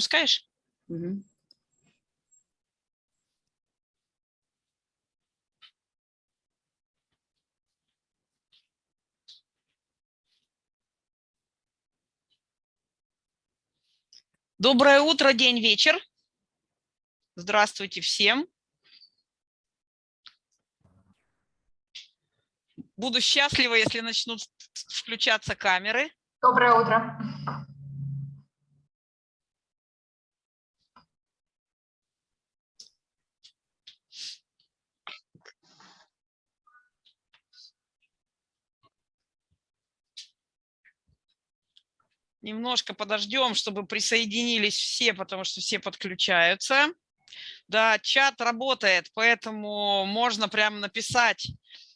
запускаешь? Угу. Доброе утро, день, вечер. Здравствуйте всем. Буду счастлива, если начнут включаться камеры. Доброе утро. Немножко подождем, чтобы присоединились все, потому что все подключаются. Да, чат работает, поэтому можно прямо написать,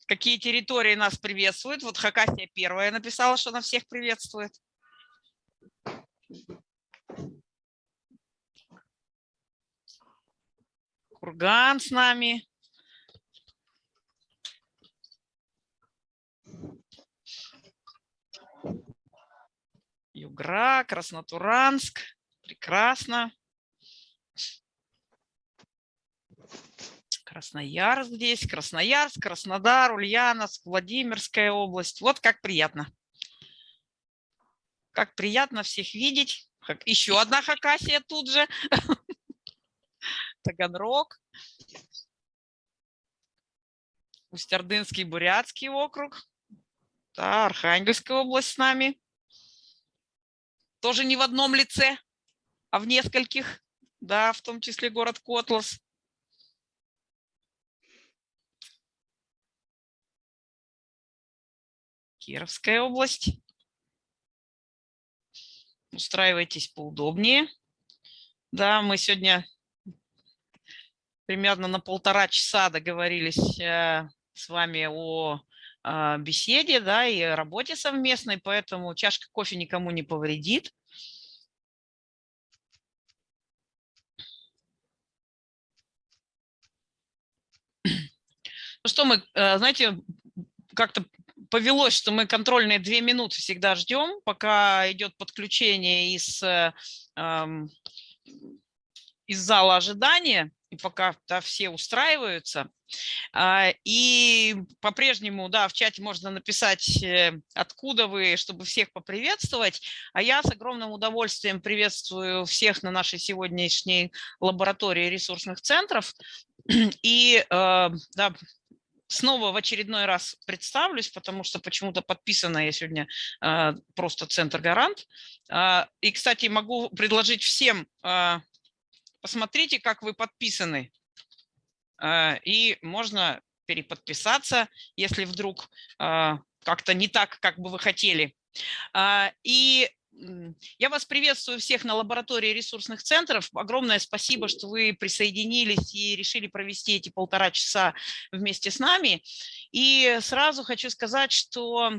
какие территории нас приветствуют. Вот Хакасия первая написала, что она всех приветствует. Курган с нами. Югра, Краснотуранск. Прекрасно. Красноярск здесь, Красноярск, Краснодар, Ульяновск, Владимирская область. Вот как приятно. Как приятно всех видеть. Еще одна Хакасия тут же. Таганрог. Усть-Ордынский, Бурятский округ. Да, Архангельская область с нами тоже не в одном лице, а в нескольких, да, в том числе город Котлас. Кировская область. Устраивайтесь поудобнее. Да, мы сегодня примерно на полтора часа договорились э, с вами о беседе, да, и работе совместной, поэтому чашка кофе никому не повредит. Ну что мы, э, знаете, как-то повелось, что мы контрольные две минуты всегда ждем, пока идет подключение из, э, из зала ожидания пока да, все устраиваются. А, и по-прежнему, да, в чате можно написать, э, откуда вы, чтобы всех поприветствовать. А я с огромным удовольствием приветствую всех на нашей сегодняшней лаборатории ресурсных центров. И э, да, снова в очередной раз представлюсь, потому что почему-то подписана я сегодня э, просто Центр Гарант. А, и, кстати, могу предложить всем посмотрите, как вы подписаны. А, и можно переподписаться, если вдруг а, как-то не так, как бы вы хотели. А, и я вас приветствую всех на лаборатории ресурсных центров. Огромное спасибо, что вы присоединились и решили провести эти полтора часа вместе с нами. И сразу хочу сказать, что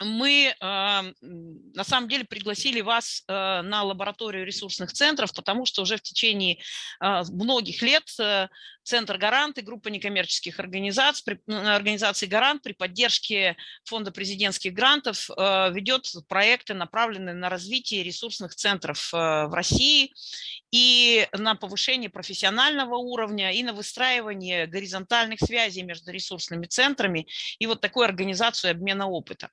мы на самом деле пригласили вас э, на лабораторию ресурсных центров, потому что уже в течение а, многих лет э, Центр «Гарант» и группа некоммерческих организаций, организаций «Гарант» при поддержке Фонда президентских грантов э, ведет проекты, направленные на развитие ресурсных центров в России и на повышение профессионального уровня, и на выстраивание горизонтальных связей между ресурсными центрами и вот такую организацию обмена опыта.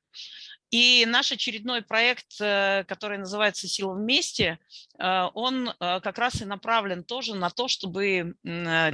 И наш очередной проект, э, который называется «Сила вместе», э, он э, как раз и направлен тоже на то, чтобы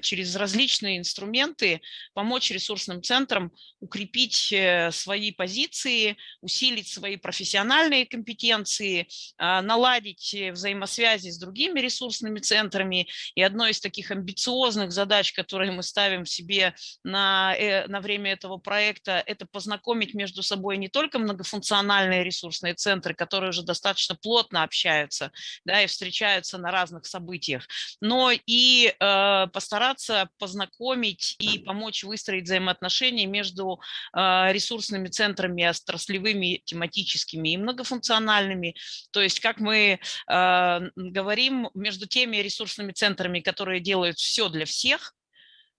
через различные инструменты помочь ресурсным центрам укрепить свои позиции, усилить свои профессиональные компетенции, наладить взаимосвязи с другими ресурсными центрами. И одной из таких амбициозных задач, которые мы ставим себе на, на время этого проекта, это познакомить между собой не только многофункциональные функциональные ресурсные центры, которые уже достаточно плотно общаются да, и встречаются на разных событиях, но и э, постараться познакомить и помочь выстроить взаимоотношения между э, ресурсными центрами отраслевыми, тематическими и многофункциональными. То есть, как мы э, говорим, между теми ресурсными центрами, которые делают все для всех,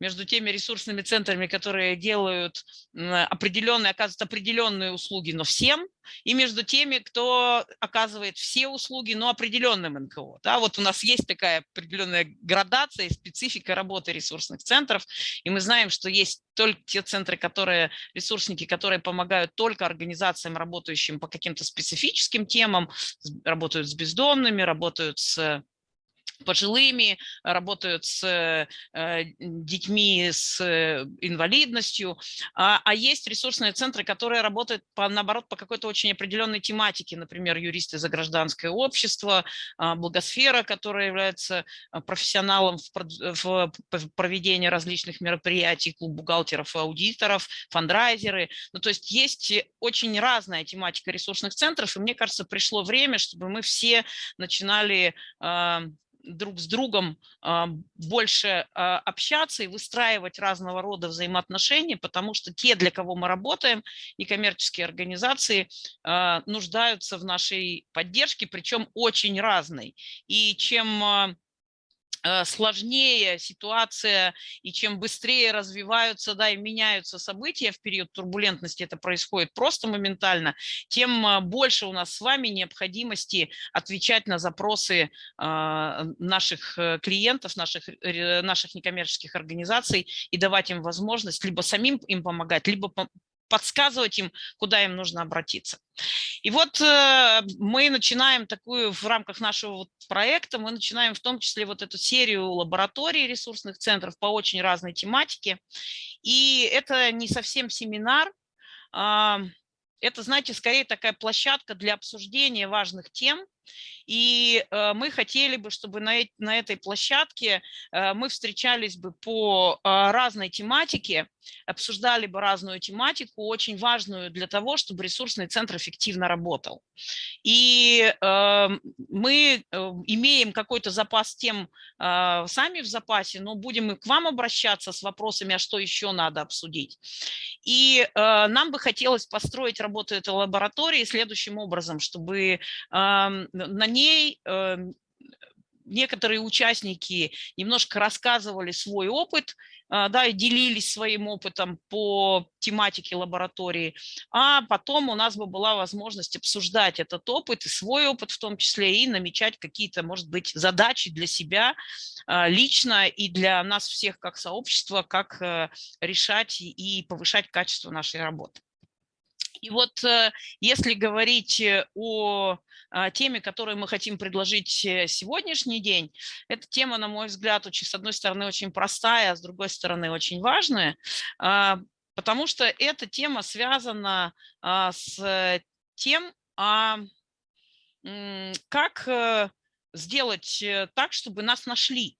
между теми ресурсными центрами, которые делают определенные, оказывают определенные услуги, но всем, и между теми, кто оказывает все услуги, но определенным НКО. Да, вот у нас есть такая определенная градация и специфика работы ресурсных центров, и мы знаем, что есть только те центры, которые, ресурсники, которые помогают только организациям, работающим по каким-то специфическим темам, работают с бездомными, работают с пожилыми, работают с э, детьми с э, инвалидностью, а, а есть ресурсные центры, которые работают, по, наоборот, по какой-то очень определенной тематике, например, юристы за гражданское общество, а, благосфера, которая является а, профессионалом в, в проведении различных мероприятий, клуб бухгалтеров и аудиторов, фандрайзеры. Ну, то есть есть очень разная тематика ресурсных центров, и мне кажется, пришло время, чтобы мы все начинали друг с другом а, больше а, общаться и выстраивать разного рода взаимоотношения, потому что те, для кого мы работаем, и коммерческие организации а, нуждаются в нашей поддержке, причем очень разной. И чем сложнее ситуация и чем быстрее развиваются да, и меняются события в период турбулентности, это происходит просто моментально, тем э, больше у нас с вами необходимости отвечать на запросы а, наших э, клиентов, наших, наших некоммерческих организаций и давать им возможность либо самим им помогать, либо подсказывать им, куда им нужно обратиться. И вот э, мы начинаем такую в рамках нашего проекта, мы начинаем в том числе вот эту серию лабораторий ресурсных центров по очень разной тематике. И это не совсем семинар, э, это, знаете, скорее такая площадка для обсуждения важных тем, и э, мы хотели бы, чтобы на, этой площадке э, мы встречались бы по э, разной тематике, обсуждали бы разную тематику, очень важную для того, чтобы ресурсный центр эффективно работал. И мы имеем какой-то запас тем сами в запасе, но будем и к вам обращаться с вопросами, а что еще надо обсудить. И нам бы хотелось построить работу этой лаборатории следующим образом, чтобы на ней эм, некоторые участники немножко рассказывали свой опыт, а, да, и делились своим опытом по тематике лаборатории, а потом у нас бы была возможность обсуждать этот опыт и свой опыт в том числе, и намечать какие-то, может быть, задачи для себя а, лично и для нас всех как сообщества, как э, решать и повышать качество нашей работы. И вот э, если говорить э, о а, теме, которую мы хотим предложить э, сегодняшний день, эта тема, на мой взгляд, очень, с одной стороны очень простая, а с другой стороны очень важная, а, потому что эта тема связана а, с тем, как сделать так, чтобы нас нашли.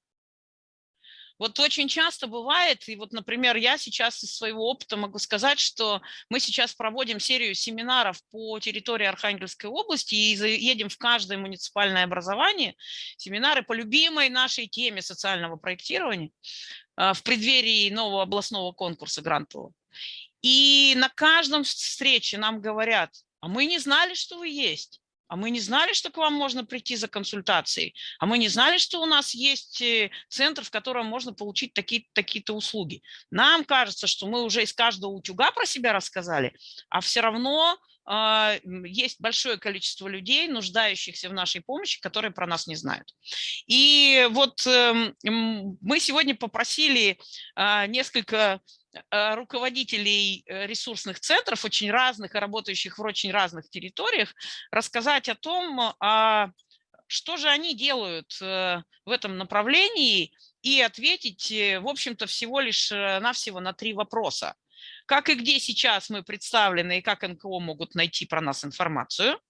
Вот очень часто бывает, и вот, например, я сейчас из своего опыта могу сказать, что мы сейчас проводим серию семинаров по территории Архангельской области и едем в каждое муниципальное образование, семинары по любимой нашей теме социального проектирования а, в преддверии нового областного конкурса грантового. И на каждом встрече нам говорят, а мы не знали, что вы есть а мы не знали, что к вам можно прийти за консультацией, а мы не знали, что у нас есть э, центр, в котором можно получить такие-то такие услуги. Нам кажется, что мы уже из каждого утюга про себя рассказали, а все равно э, есть большое количество людей, нуждающихся в нашей помощи, которые про нас не знают. И вот э, мы сегодня попросили э, несколько руководителей э, ресурсных центров, очень разных и работающих в очень разных территориях, рассказать о том, а что же они делают э, в этом направлении и ответить, в общем-то, всего лишь навсего на три вопроса. Как и где сейчас мы представлены и как НКО могут найти про нас информацию,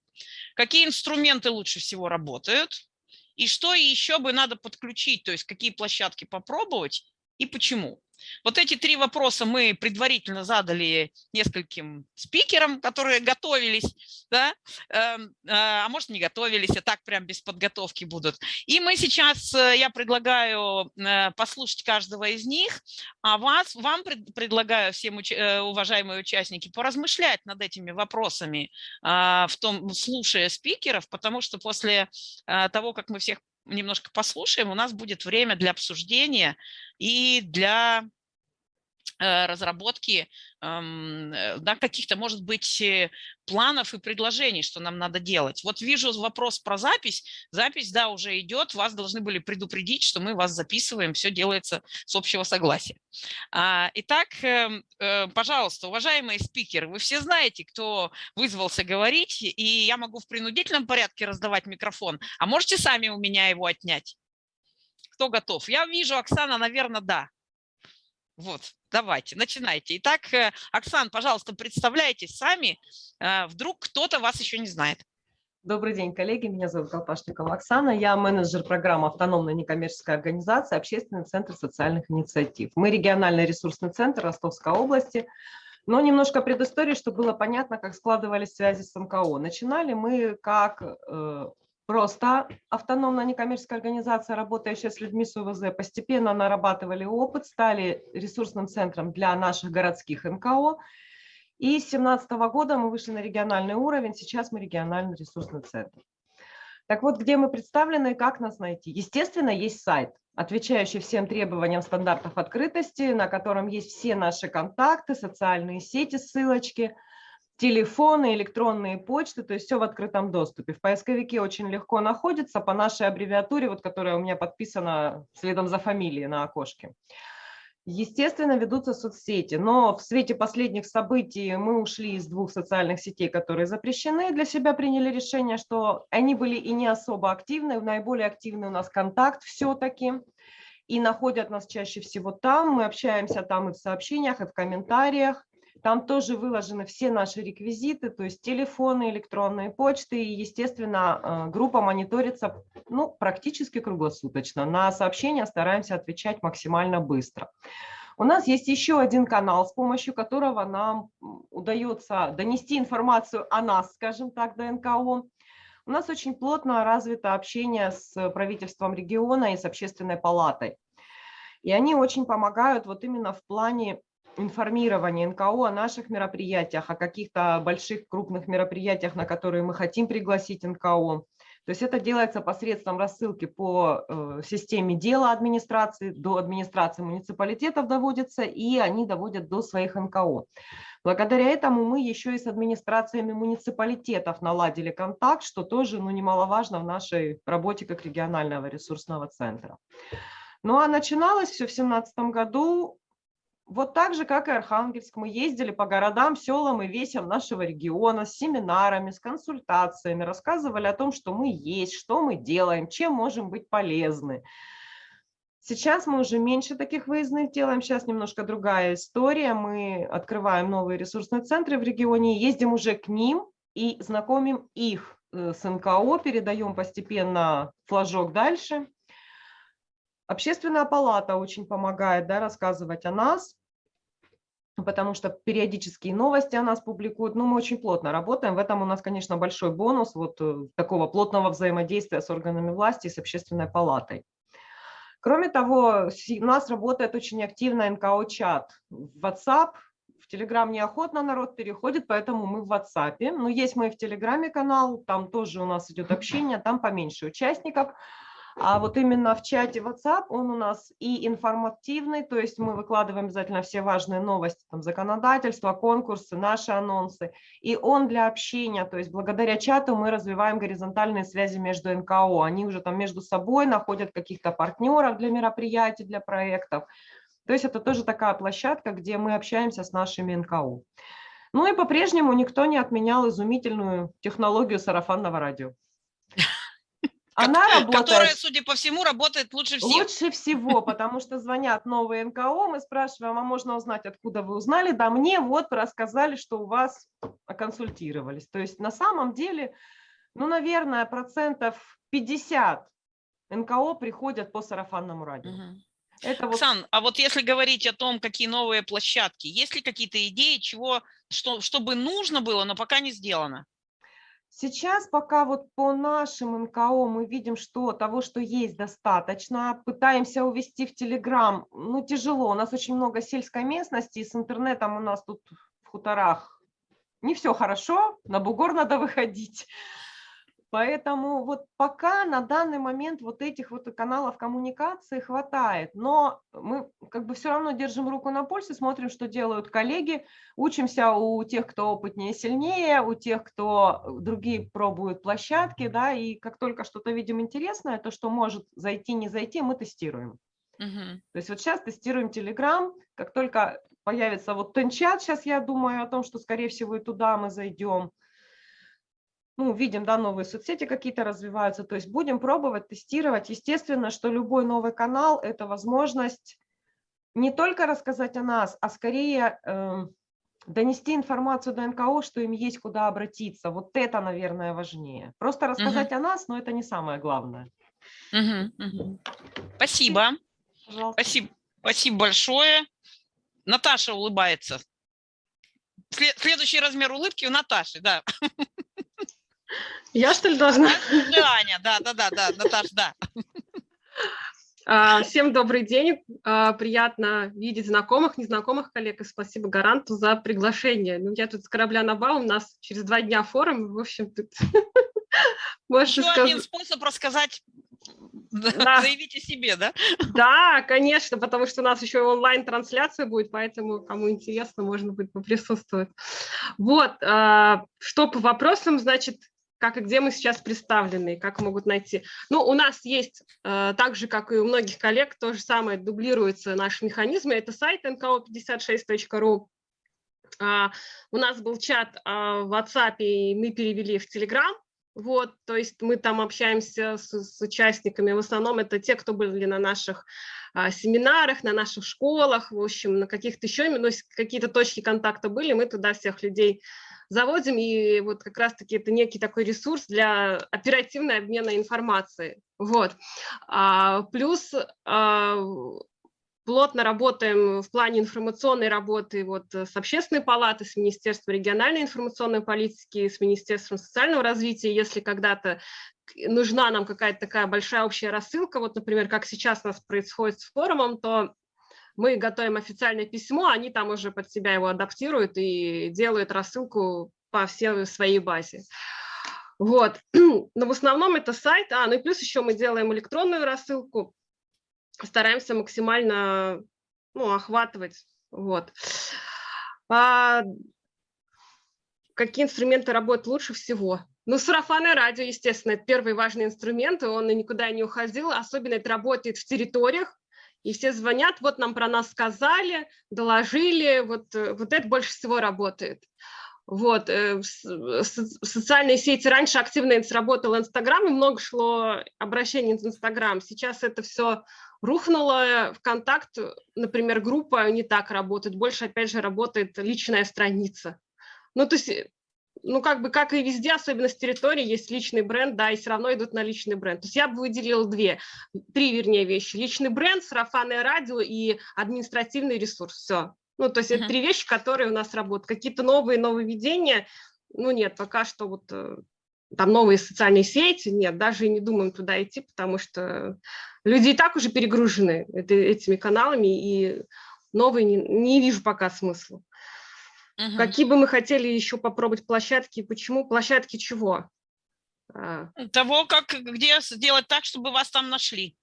какие инструменты лучше всего работают, и что еще бы надо подключить, то есть какие площадки попробовать и почему. Вот эти три вопроса мы предварительно задали нескольким спикерам, которые готовились, да? Эм, а, а может не готовились, а так прям без подготовки будут. И мы сейчас, э, я предлагаю э, послушать каждого из них, а вас, вам предлагаю всем э, уважаемые участники поразмышлять над этими вопросами, а, в том, слушая спикеров, потому что после того, как мы всех немножко послушаем, у нас будет время для обсуждения и для разработки эм, э, да, каких-то, может быть, э, планов и предложений, что нам надо делать. Вот вижу вопрос про запись. Запись, да, уже идет. Вас должны были предупредить, что мы вас записываем. Все делается с общего согласия. А, итак, эм, пожалуйста, уважаемые спикеры, вы все знаете, кто вызвался говорить, и я могу в принудительном порядке раздавать микрофон, а можете сами у меня его отнять? Кто готов? Я вижу, Оксана, наверное, да. Вот, давайте, начинайте. Итак, э, Оксан, пожалуйста, представляйтесь сами. Э, вдруг кто-то вас еще не знает. Добрый день, коллеги. Меня зовут Колпашникова Оксана. Я менеджер программы автономной некоммерческой организации «Общественный центр социальных инициатив». Мы региональный ресурсный центр Ростовской области. Но немножко предыстории, чтобы было понятно, как складывались связи с МКО. Начинали мы как э, Просто автономная некоммерческая организация, работающая с людьми с УВЗ, постепенно нарабатывали опыт, стали ресурсным центром для наших городских НКО. И с 2017 года мы вышли на региональный уровень, сейчас мы региональный ресурсный центр. Так вот, где мы представлены и как нас найти? Естественно, есть сайт, отвечающий всем требованиям стандартов открытости, на котором есть все наши контакты, социальные сети, ссылочки – телефоны, электронные почты, то есть все в открытом доступе. В поисковике очень легко находится по нашей аббревиатуре, вот, которая у меня подписана следом за фамилией на окошке. Естественно, ведутся соцсети, но в свете последних событий мы ушли из двух социальных сетей, которые запрещены, для себя приняли решение, что они были и не особо активны, наиболее активный у нас контакт все-таки, и находят нас чаще всего там, мы общаемся там и в сообщениях, и в комментариях, там тоже выложены все наши реквизиты, то есть телефоны, электронные почты. И, естественно, э, группа мониторится ну, практически круглосуточно. На сообщения стараемся отвечать максимально быстро. У нас есть еще один канал, с помощью которого нам удается донести информацию о нас, скажем так, до НКО. У нас очень плотно развито общение с правительством региона и с общественной палатой. И они очень помогают вот именно в плане информирование НКО о наших мероприятиях, о каких-то больших крупных мероприятиях, на которые мы хотим пригласить НКО. То есть это делается посредством рассылки по э, системе дела администрации, до администрации муниципалитетов доводится, и они доводят до своих НКО. Благодаря этому мы еще и с администрациями муниципалитетов наладили контакт, что тоже ну, немаловажно в нашей работе как регионального ресурсного центра. Ну а начиналось все в 2017 году вот так же, как и Архангельск, мы ездили по городам, селам и весям нашего региона с семинарами, с консультациями, рассказывали о том, что мы есть, что мы делаем, чем можем быть полезны. Сейчас мы уже меньше таких выездных делаем, сейчас немножко другая история. Мы открываем новые ресурсные центры в регионе, ездим уже к ним и знакомим их э, с НКО, передаем постепенно флажок дальше. Общественная палата очень помогает да, рассказывать о нас потому что периодические новости о нас публикуют. Ну, мы очень плотно работаем. В этом у нас, конечно, большой бонус вот э, такого плотного взаимодействия с органами власти с общественной палатой. Кроме того, у нас работает очень активно НКО-чат в WhatsApp. В Телеграм неохотно народ переходит, поэтому мы в WhatsApp. Но есть мы и в Телеграме канал, там тоже у нас идет общение, там поменьше участников. А вот именно в чате WhatsApp он у нас и информативный, то есть мы выкладываем обязательно все важные новости, там законодательство, конкурсы, наши анонсы. И он для общения, то есть благодаря чату мы развиваем горизонтальные связи между НКО. Они уже там между собой находят каких-то партнеров для мероприятий, для проектов. То есть это тоже такая площадка, где мы общаемся с нашими НКО. Ну и по-прежнему никто не отменял изумительную технологию сарафанного радио. Она работает, которая, судя по всему, работает лучше всего. Лучше всего, потому что звонят новые НКО, мы спрашиваем, а можно узнать, откуда вы узнали? Да мне вот рассказали, что у вас консультировались. То есть на самом деле, ну, наверное, процентов 50 НКО приходят по сарафанному радио. Угу. Это вот... Оксан, а вот если говорить о том, какие новые площадки, есть ли какие-то идеи, чего, что, чтобы нужно было, но пока не сделано? Сейчас пока вот по нашим НКО мы видим, что того, что есть, достаточно. Пытаемся увести в Телеграм, ну тяжело, у нас очень много сельской местности, с интернетом у нас тут в хуторах не все хорошо, на бугор надо выходить. Поэтому вот пока на данный момент вот этих вот каналов коммуникации хватает, но мы как бы все равно держим руку на пульсе, смотрим, что делают коллеги, учимся у тех, кто опытнее, сильнее, у тех, кто другие пробуют площадки, да, и как только что-то видим интересное, то, что может зайти, не зайти, мы тестируем. Мгм. То есть вот сейчас тестируем Telegram, как только появится вот Тенчат, сейчас я думаю о том, что, скорее всего, и туда мы зайдем. Ну, видим, да, новые соцсети какие-то развиваются, то есть будем пробовать, тестировать. Естественно, что любой новый канал – это возможность не только рассказать о нас, а скорее эм, донести информацию до НКО, что им есть куда обратиться. Вот это, наверное, важнее. Просто рассказать о нас, но это не самое главное. Мгм. Мгм. Спасибо. Пожалуйста. Спасибо. Спасибо большое. Наташа улыбается. Сле- Следующий размер улыбки у Наташи, да. Я что ли должна? Аня, да, да, да, да, Наташа, да. А, Всем добрый день. А, Приятно видеть знакомых, незнакомых коллег. И спасибо Гаранту за приглашение. Ну, я тут с корабля на бал, у нас через два дня форум. В общем, тут Еще один способ рассказать, Да. заявить о себе, да? Да, конечно, потому что у нас еще онлайн-трансляция будет, поэтому, кому интересно, можно будет поприсутствовать. Вот, а, что по вопросам, значит, как и где мы сейчас представлены, как могут найти. Ну, у нас есть, э, так же, как и у многих коллег, то же самое, дублируются наши механизмы. Это сайт nko56.ru. А, У нас был чат а, в WhatsApp, и мы перевели в Telegram. Вот, то есть мы там общаемся с, с участниками. В основном это те, кто были на наших а, семинарах, на наших школах, в общем, на каких-то еще, ну, какие-то точки контакта были, мы туда всех людей заводим, и вот как раз-таки это некий такой ресурс для оперативного обмена информацией. Вот. А, плюс а, плотно работаем в плане информационной работы вот с Общественной палатой, с Министерством региональной информационной политики, с Министерством социального развития. Если когда-то нужна нам какая-то такая большая общая рассылка, вот, например, как сейчас у нас происходит с форумом, то мы готовим официальное письмо, они там уже под себя его адаптируют и делают рассылку по всей своей базе. Вот. Но в основном это сайт, а, ну и плюс еще мы делаем электронную рассылку, стараемся максимально ну, охватывать. Вот. А какие инструменты работают лучше всего? Ну, сарафанное радио, естественно, это первый важный инструмент, он никуда не уходил, особенно это работает в территориях, и все звонят, вот нам про нас сказали, доложили, вот, э, вот это больше всего работает. Вот, э, со- социальные сети раньше активно сработал Инстаграм, и много шло обращений в Инстаграм. Сейчас это все рухнуло. ВКонтакт, например, группа не так работает, больше, опять же, работает личная страница. Ну, то есть, э, ну, как бы, как и везде, особенно с территории, есть личный бренд, да, и все равно идут на личный бренд. То есть я бы выделила две, три, вернее, вещи. Личный бренд, сарафанное радио и административный ресурс. Все. Ну, то есть это три вещи, которые у нас работают. Какие-то новые нововведения, ну, нет, пока что вот э, там новые социальные сети, нет, даже и не думаем туда идти, потому что люди и так уже перегружены этими каналами, и новые не, не вижу пока смысла. Мгм. Какие бы мы хотели еще попробовать площадки, почему? Площадки чего? А, Того, как, где сделать так, чтобы вас там нашли.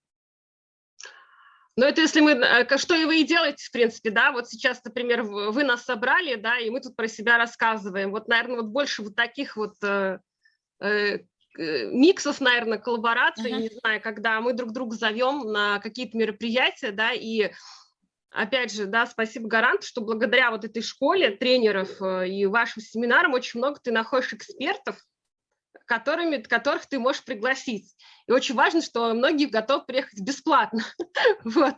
Ну, это если мы, э, что и вы и делаете, в принципе, да, вот сейчас, например, вы нас собрали, да, и мы тут про себя рассказываем. Вот, наверное, вот больше вот таких вот э, э, э, миксов, наверное, коллабораций, Мгм. не знаю, когда мы друг друга зовем на какие-то мероприятия, да, и опять же, да, спасибо Гаранту, что благодаря вот этой школе тренеров э, и вашим семинарам очень много ты находишь экспертов, которыми, которых ты можешь пригласить. И очень важно, что многие готовы приехать бесплатно. Вот.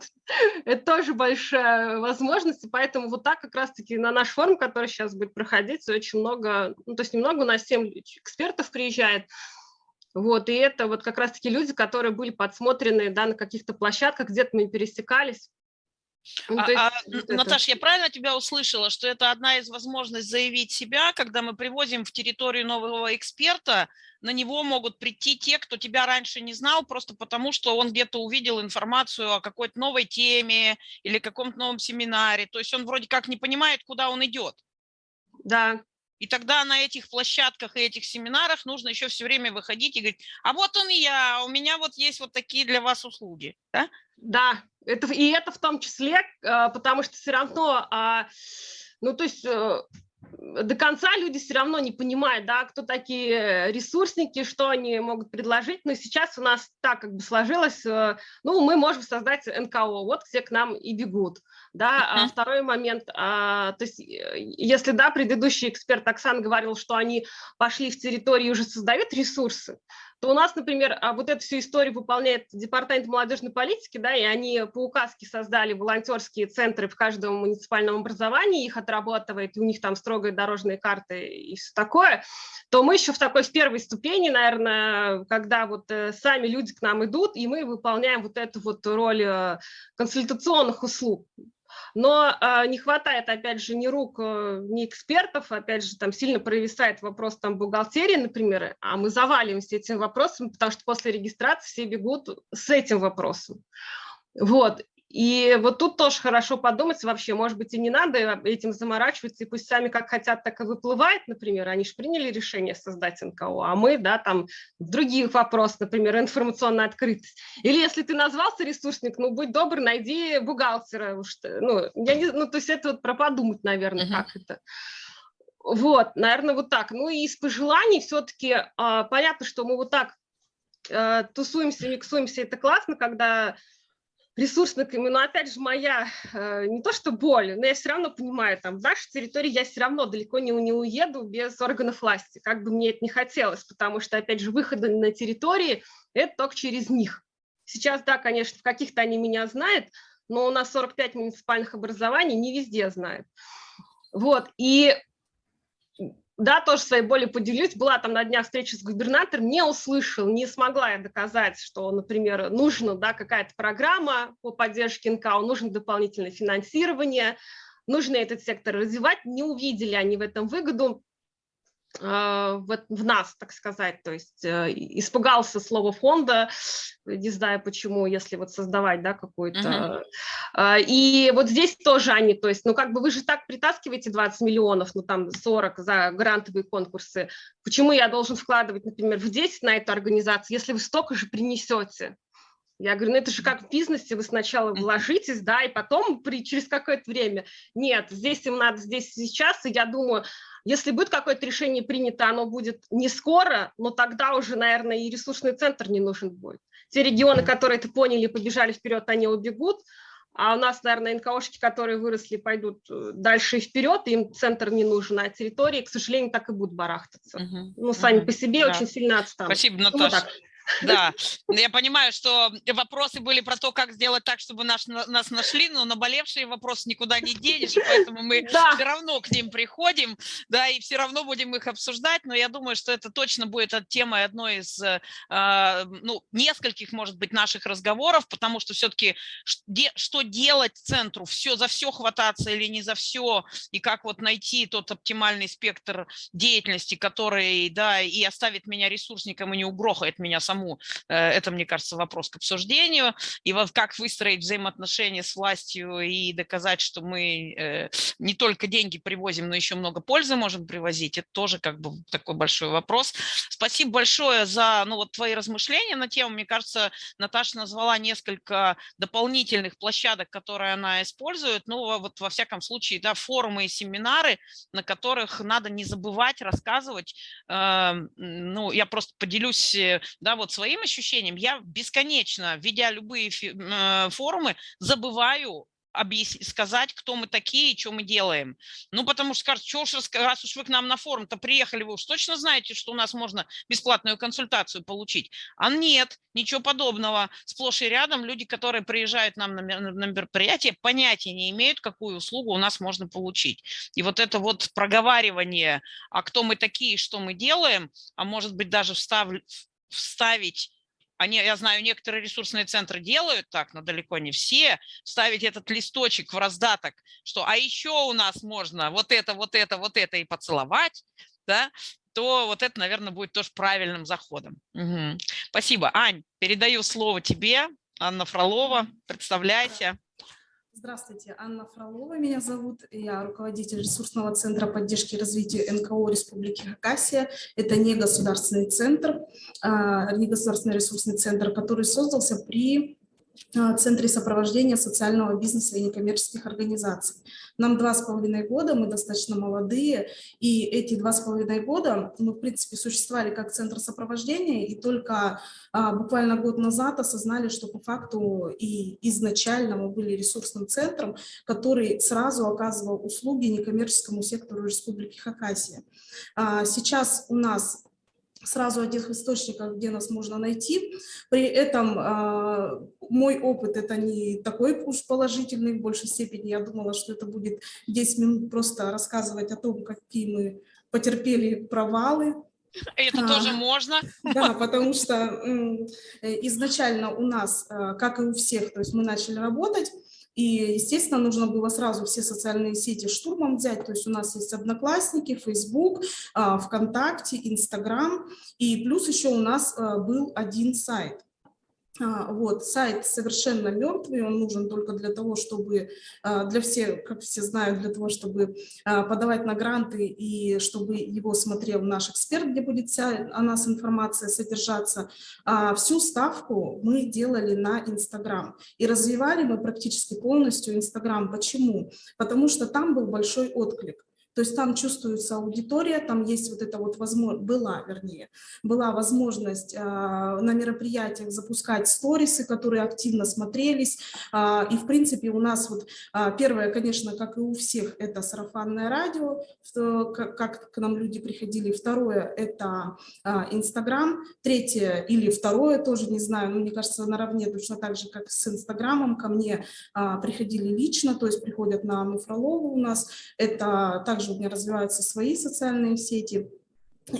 Это тоже большая возможность, и поэтому вот так как раз-таки на наш форум, который сейчас будет проходить, очень много, ну, то есть немного, у нас 7 экспертов приезжает, вот, и это вот как раз-таки люди, которые были подсмотрены, да, на каких-то площадках, где-то мы пересекались. Ну, А- есть а, вот Н- это. Я правильно тебя услышала, что это одна из возможностей заявить себя, когда мы привозим в территорию нового эксперта, на него могут прийти те, кто тебя раньше не знал, просто потому что он где-то увидел информацию о какой-то новой теме или каком-то новом семинаре. То есть он вроде как не понимает, куда он идет. Да, И тогда на этих площадках и этих семинарах нужно еще все время выходить и говорить, а вот он я, у меня вот есть вот такие для вас услуги. Да, да это, и это в том числе, а, потому что все равно, а, ну то есть э, до конца люди все равно не понимают, да, кто такие ресурсники, что они могут предложить. Но сейчас у нас так как бы сложилось, э, ну, мы можем создать НКО, вот все к нам и бегут. Да, а второй момент, а, то есть э, если, да, предыдущий эксперт Оксан говорил, что они пошли в территорию и уже создают ресурсы, то у нас, например, а, вот эту всю историю выполняет Департамент молодежной политики, да, и они по указке создали волонтерские центры в каждом муниципальном образовании, их отрабатывает, и у них там строгая дорожные карты и все такое, то мы еще в такой в первой ступени, наверное, когда вот э, сами люди к нам идут, и мы выполняем вот эту вот роль э, консультационных услуг но э, не хватает, опять же, ни рук, э, ни экспертов, опять же, там сильно провисает вопрос там бухгалтерии, например, а мы заваливаемся этим вопросом, потому что после регистрации все бегут с этим вопросом. Вот, и вот тут тоже хорошо подумать вообще, может быть, и не надо этим заморачиваться, и пусть сами как хотят, так и выплывает, например, они же приняли решение создать НКО, а мы, да, там, других вопросов, например, информационная открытость. Или если ты назвался ресурсник, ну, будь добр, найди бухгалтера, уж, ну, я не, ну, то есть это вот про подумать, наверное, uh -huh. как это. Вот, наверное, вот так. Ну и из пожеланий все-таки а, понятно, что мы вот так а, тусуемся, миксуемся, это классно, когда ресурсных именно, опять же, моя э, не то что боль, но я все равно понимаю, там, в нашей территории я все равно далеко не, не уеду без органов власти, как бы мне это не хотелось, потому что, опять же, выходы на территории – это только через них. Сейчас, да, конечно, в каких-то они меня знают, но у нас 45 муниципальных образований, не везде знают. Вот, и да, тоже своей болью поделюсь. Была там на днях встреча с губернатором, не услышал, не смогла я доказать, что, например, нужна да, какая-то программа по поддержке НКО, нужно дополнительное финансирование, нужно этот сектор развивать. Не увидели они в этом выгоду. А, в, в нас, так сказать, то есть э, испугался слова фонда, не знаю почему, если вот создавать, да, какой-то. Uh -huh. И вот здесь тоже они, то есть, ну как бы вы же так притаскиваете 20 миллионов, ну там 40 за грантовые конкурсы, почему я должен вкладывать, например, в 10 на эту организацию, если вы столько же принесете? Я говорю, ну это же как в бизнесе, вы сначала вложитесь, да, и потом при, через какое-то время. Нет, здесь им надо здесь сейчас, и я думаю, если будет какое-то решение принято, оно будет не скоро, но тогда уже, наверное, и ресурсный центр не нужен будет. Те регионы, которые это поняли, побежали вперед, они убегут, а у нас, наверное, НКОшки, которые выросли, пойдут э, дальше и вперед, им центр не нужен, а территории, к сожалению, так и будут барахтаться. Угу, ну, сами угу, по себе да. очень сильно отстанут. Спасибо, ну, Наташа. Ну, да, я понимаю, что вопросы были про то, как сделать так, чтобы наш, нас нашли, но наболевшие вопросы никуда не денешь, поэтому мы да. все равно к ним приходим, да, и все равно будем их обсуждать, но я думаю, что это точно будет темой одной из, э, ну, нескольких, может быть, наших разговоров, потому что все-таки что делать центру, все, за все хвататься или не за все, и как вот найти тот оптимальный спектр деятельности, который, да, и оставит меня ресурсником и не угрохает меня саму саму, э, это, мне кажется, вопрос к обсуждению. И вот как выстроить взаимоотношения с властью и доказать, что мы э, не только деньги привозим, но еще много пользы можем привозить, это тоже как бы такой большой вопрос. Спасибо большое за ну, вот твои размышления на тему. Мне кажется, Наташа назвала несколько дополнительных площадок, которые она использует. Ну, вот во всяком случае, да, форумы и семинары, на которых надо не забывать рассказывать. Эм, ну, я просто поделюсь, э, да, вот своим ощущением, я бесконечно, ведя любые э, форумы, забываю объяснить, сказать, кто мы такие и что мы делаем. Ну, потому что скажут, что уж, раз уж вы к нам на форум-то приехали, вы уж точно знаете, что у нас можно бесплатную консультацию получить. А нет, ничего подобного. Сплошь и рядом люди, которые приезжают нам на, на мероприятие, понятия не имеют, какую услугу у нас можно получить. И вот это вот проговаривание, а кто мы такие, что мы делаем, а может быть даже встав, вставить, они, я знаю, некоторые ресурсные центры делают так, но далеко не все, вставить этот листочек в раздаток, что а еще у нас можно вот это, вот это, вот это и поцеловать, да, то вот это, наверное, будет тоже правильным заходом. Угу. Спасибо. Ань, передаю слово тебе, Анна Фролова, представляйся. Здравствуйте, Анна Фролова меня зовут. Я руководитель ресурсного центра поддержки и развития НКО Республики Хакасия. Это не государственный центр, а, не государственный ресурсный центр, который создался при Центре сопровождения социального бизнеса и некоммерческих организаций. Нам два с половиной года, мы достаточно молодые, и эти два с половиной года мы, в принципе, существовали как Центр сопровождения, и только а, буквально год назад осознали, что по факту и изначально мы были ресурсным центром, который сразу оказывал услуги некоммерческому сектору Республики Хакасия. А, сейчас у нас сразу одних источников, где нас можно найти. При этом э, мой опыт это не такой уж положительный, в большей степени я думала, что это будет 10 минут просто рассказывать о том, какие мы потерпели провалы. Это а, тоже можно. Да, потому что э, изначально у нас, э, как и у всех, то есть мы начали работать, и, естественно, нужно было сразу все социальные сети штурмом взять. То есть у нас есть Одноклассники, Facebook, а, ВКонтакте, Инстаграм. И плюс еще у нас а, был один сайт. А, вот, сайт совершенно мертвый, он нужен только для того, чтобы, а, для всех, как все знают, для того, чтобы а, подавать на гранты и чтобы его смотрел наш эксперт, где будет вся о нас информация содержаться. Всю ставку мы делали на Инстаграм и развивали мы практически полностью Инстаграм. Почему? Потому что там был большой отклик. То есть там чувствуется аудитория, там есть вот эта вот возможность, была, вернее, была возможность э, на мероприятиях запускать сторисы, которые активно смотрелись. Э, и, в принципе, у нас вот э, первое, конечно, как и у всех, это сарафанное радио, как, как к нам люди приходили. Второе – это Инстаграм. Третье или второе, тоже не знаю, но мне кажется, наравне точно так же, как с Инстаграмом, ко мне приходили лично, то есть приходят на Муфролову у нас. Это также также у меня развиваются свои социальные сети.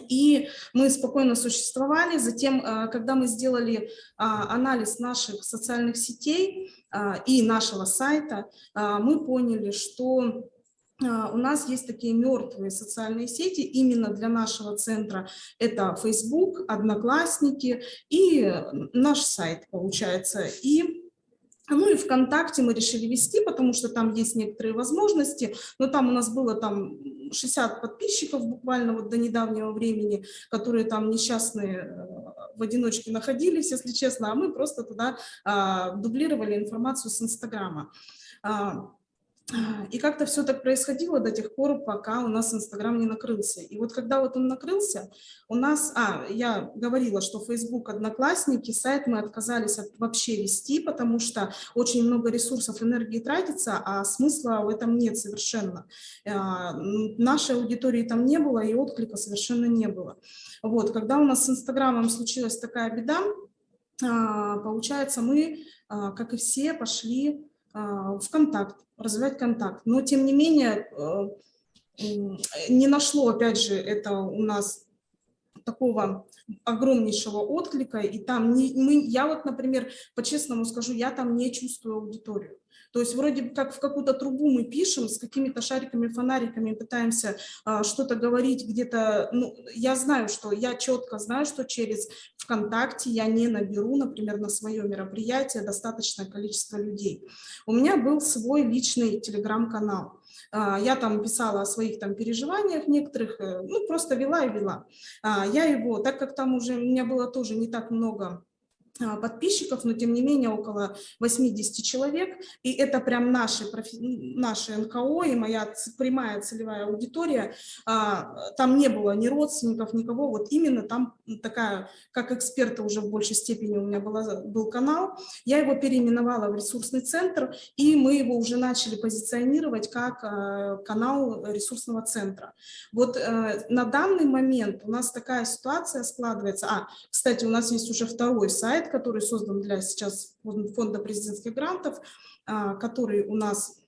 И мы спокойно существовали. Затем, э, когда мы сделали а, анализ наших социальных сетей а, и нашего сайта, мы поняли, что у нас есть такие мертвые социальные сети именно для нашего центра. Это Facebook, Одноклассники и наш сайт, получается. И ну и ВКонтакте мы решили вести, потому что там есть некоторые возможности, но там у нас было там 60 подписчиков буквально вот до недавнего времени, которые там несчастные э, в одиночке находились, если честно, а мы просто туда а, дублировали информацию с Инстаграма. А, и как-то все так происходило до тех пор, пока у нас Инстаграм не накрылся. И вот когда вот он накрылся, у нас, а, я говорила, что Facebook, Одноклассники, сайт мы отказались от вообще вести, потому что очень много ресурсов, энергии тратится, а смысла в этом нет совершенно. А, нашей аудитории там не было, и отклика совершенно не было. Вот, когда у нас с Инстаграмом случилась такая беда, а, получается, мы, а, как и все, пошли в контакт, развивать контакт. Но, тем не менее, э, не нашло, опять же, это у нас такого огромнейшего отклика, и там не, мы, я вот, например, по-честному скажу, я там не чувствую аудиторию. То есть вроде как в какую-то трубу мы пишем с какими-то шариками, фонариками, пытаемся а, что-то говорить где-то. Ну, я знаю, что я четко знаю, что через ВКонтакте я не наберу, например, на свое мероприятие достаточное количество людей. У меня был свой личный телеграм-канал. А, я там писала о своих там переживаниях некоторых, э, ну, просто вела и вела. А, я его, так как там уже у меня было тоже не так много подписчиков, но тем не менее около 80 человек, и это прям наши, наши НКО и моя прямая целевая аудитория, а, там не было ни родственников, никого, вот именно там такая, как эксперта уже в большей степени у меня была, был канал, я его переименовала в ресурсный центр, и мы его уже начали позиционировать как а, канал ресурсного центра. Вот э, на данный момент у нас такая ситуация складывается, а, кстати, у нас есть уже второй сайт, который создан для сейчас фонда президентских грантов, а, который у нас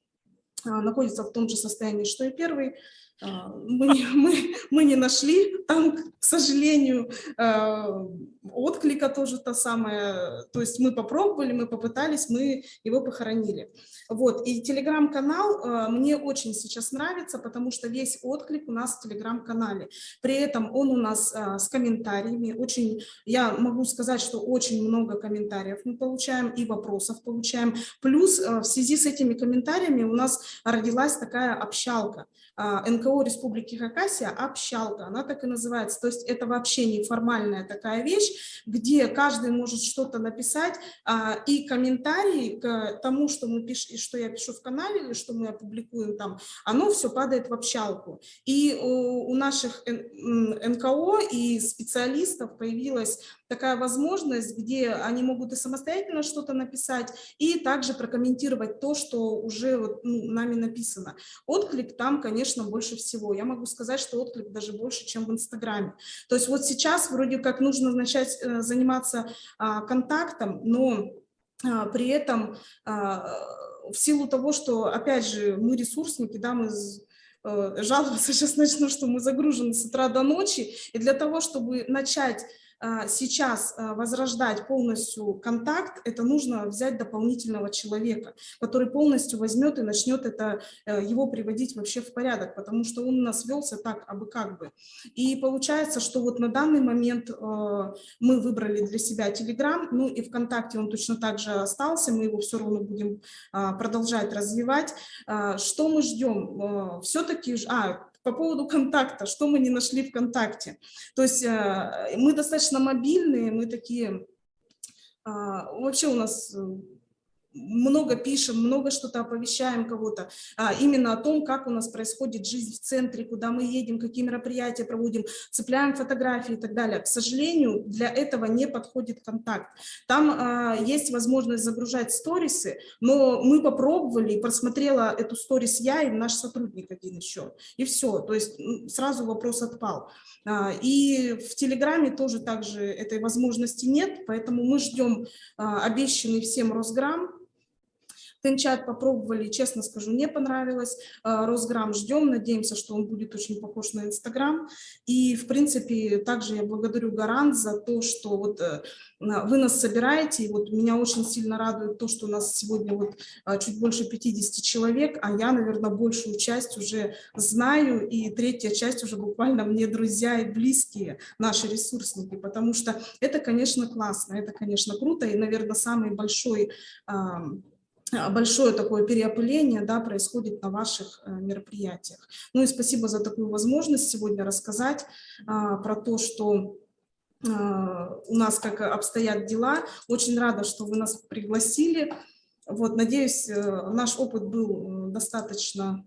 а, находится в том же состоянии, что и первый. А, мы, мы, мы не нашли там, к сожалению, а, отклика тоже то самое. То есть мы попробовали, мы попытались, мы его похоронили. Вот. И телеграм-канал а, мне очень сейчас нравится, потому что весь отклик у нас в телеграм-канале. При этом он у нас с комментариями. Очень, я могу сказать, что очень много комментариев мы получаем и вопросов получаем. Плюс в связи с этими комментариями у нас родилась такая общалка. НКО Республики Хакасия «Общалка», она так и называется. То есть это вообще неформальная такая вещь, где каждый может что-то написать, а, и комментарии к тому, что, мы пишем, что я пишу в канале или что мы опубликуем там, оно все падает в общалку. И у наших НКО и специалистов появилась такая возможность, где они могут и самостоятельно что-то написать, и также прокомментировать то, что уже вот, ну, нами написано. Отклик там, конечно, больше всего. Я могу сказать, что отклик даже больше, чем в Инстаграме. То есть вот сейчас вроде как нужно начать э, заниматься а, контактом, но а, при этом а, в силу того, что, опять же, мы ресурсники, да, мы э, жаловаться сейчас начну, что мы загружены с утра до ночи, и для того, чтобы начать сейчас а, возрождать полностью контакт, это нужно взять дополнительного человека, который полностью возьмет и начнет это, э, его приводить вообще в порядок, потому что он у нас велся так, абы как бы. И получается, что вот на данный момент э, мы выбрали для себя Telegram, ну и ВКонтакте он точно так же остался, мы его все равно будем а, продолжать развивать. Что мы ждем? Э, Все-таки, а, по поводу контакта, что мы не нашли в контакте. То есть э, мы достаточно мобильные, мы такие, а, вообще у нас э, много пишем, много что-то оповещаем кого-то, а, именно о том, как у нас происходит жизнь в центре, куда мы едем, какие мероприятия проводим, цепляем фотографии и так далее. К сожалению, для этого не подходит контакт. Там а, есть возможность загружать сторисы, но мы попробовали, просмотрела эту сторис я и наш сотрудник один еще, и все. То есть сразу вопрос отпал. А, и в Телеграме тоже также этой возможности нет, поэтому мы ждем а, обещанный всем Росграм, Тенчат попробовали, честно скажу, не понравилось. А, Росграм ждем, надеемся, что он будет очень похож на Инстаграм. И, в принципе, также я благодарю Гарант за то, что вот э, вы нас собираете. И вот меня очень сильно радует то, что у нас сегодня вот а, чуть больше 50 человек, а я, наверное, большую часть уже знаю, и третья часть уже буквально мне друзья и близкие, наши ресурсники, потому что это, конечно, классно, это, конечно, круто, и, наверное, самый большой большое такое переопыление да, происходит на ваших э, мероприятиях. Ну и спасибо за такую возможность сегодня рассказать а, про то, что а, у нас как обстоят дела. Очень рада, что вы нас пригласили. Вот, надеюсь, э, наш опыт был достаточно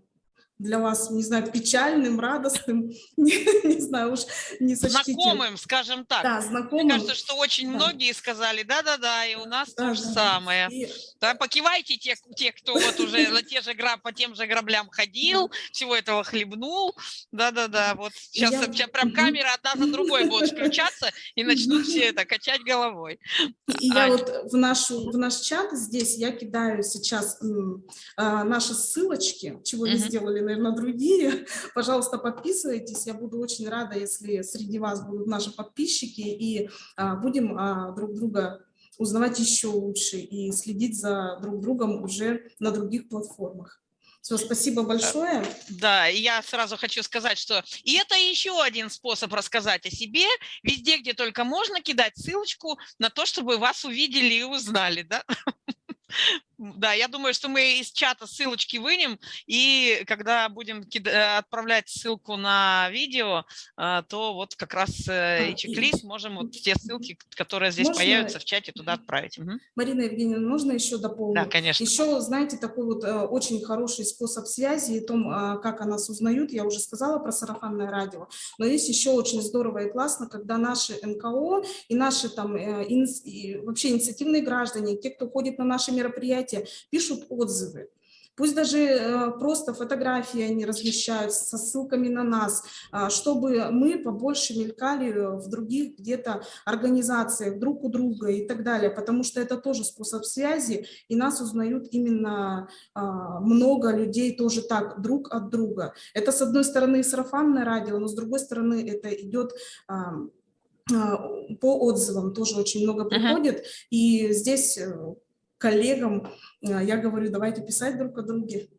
для вас, не знаю, печальным, радостным, не, не знаю уж, не сочтите. Знакомым, скажем так. Да, знакомым. Мне кажется, что очень да. многие сказали, да-да-да, и у нас да, то же да. самое. И... Да, покивайте те, те, кто вот уже на те же граб, по тем же граблям ходил, всего этого хлебнул, да-да-да, вот сейчас, Я... сейчас прям камера одна за другой будет включаться и начнут все это качать головой. И я вот в, нашу, в наш чат здесь, я кидаю сейчас а, наши ссылочки, чего не сделали наверное, другие. Пожалуйста, подписывайтесь. Я буду очень рада, если среди вас будут наши подписчики, и а, будем а, друг друга узнавать еще лучше и следить за друг другом уже на других платформах. Все, спасибо большое. Да, я сразу хочу сказать, что и это еще один способ рассказать о себе. Везде, где только можно, кидать ссылочку на то, чтобы вас увидели и узнали, да? Да, я думаю, что мы из чата ссылочки вынем, и когда будем э, отправлять ссылку на видео, а, то вот как раз э, а, и чек-лист можем вот те ссылки, которые здесь можно... появятся в чате, туда отправить. Угу. Марина Евгеньевна, можно еще дополнить? Да, конечно. Еще, знаете, такой вот э, очень хороший способ связи и том, а, как о нас узнают, я уже сказала про сарафанное радио, но есть еще очень здорово и классно, когда наши НКО и наши там вообще инициативные граждане, те, кто ходит на наши мероприятия, пишут отзывы. Пусть даже э, просто фотографии они размещают со ссылками на нас, а, чтобы мы побольше мелькали в других где-то организациях, друг у друга и так далее, потому что это тоже способ связи, и нас узнают именно а, много людей тоже так, друг от друга. Это, с одной стороны, сарафанное радио, но с другой стороны, это идет а, по отзывам тоже очень много приходит, uh -huh. и здесь э, коллегам а, я говорю, давайте писать друг о друге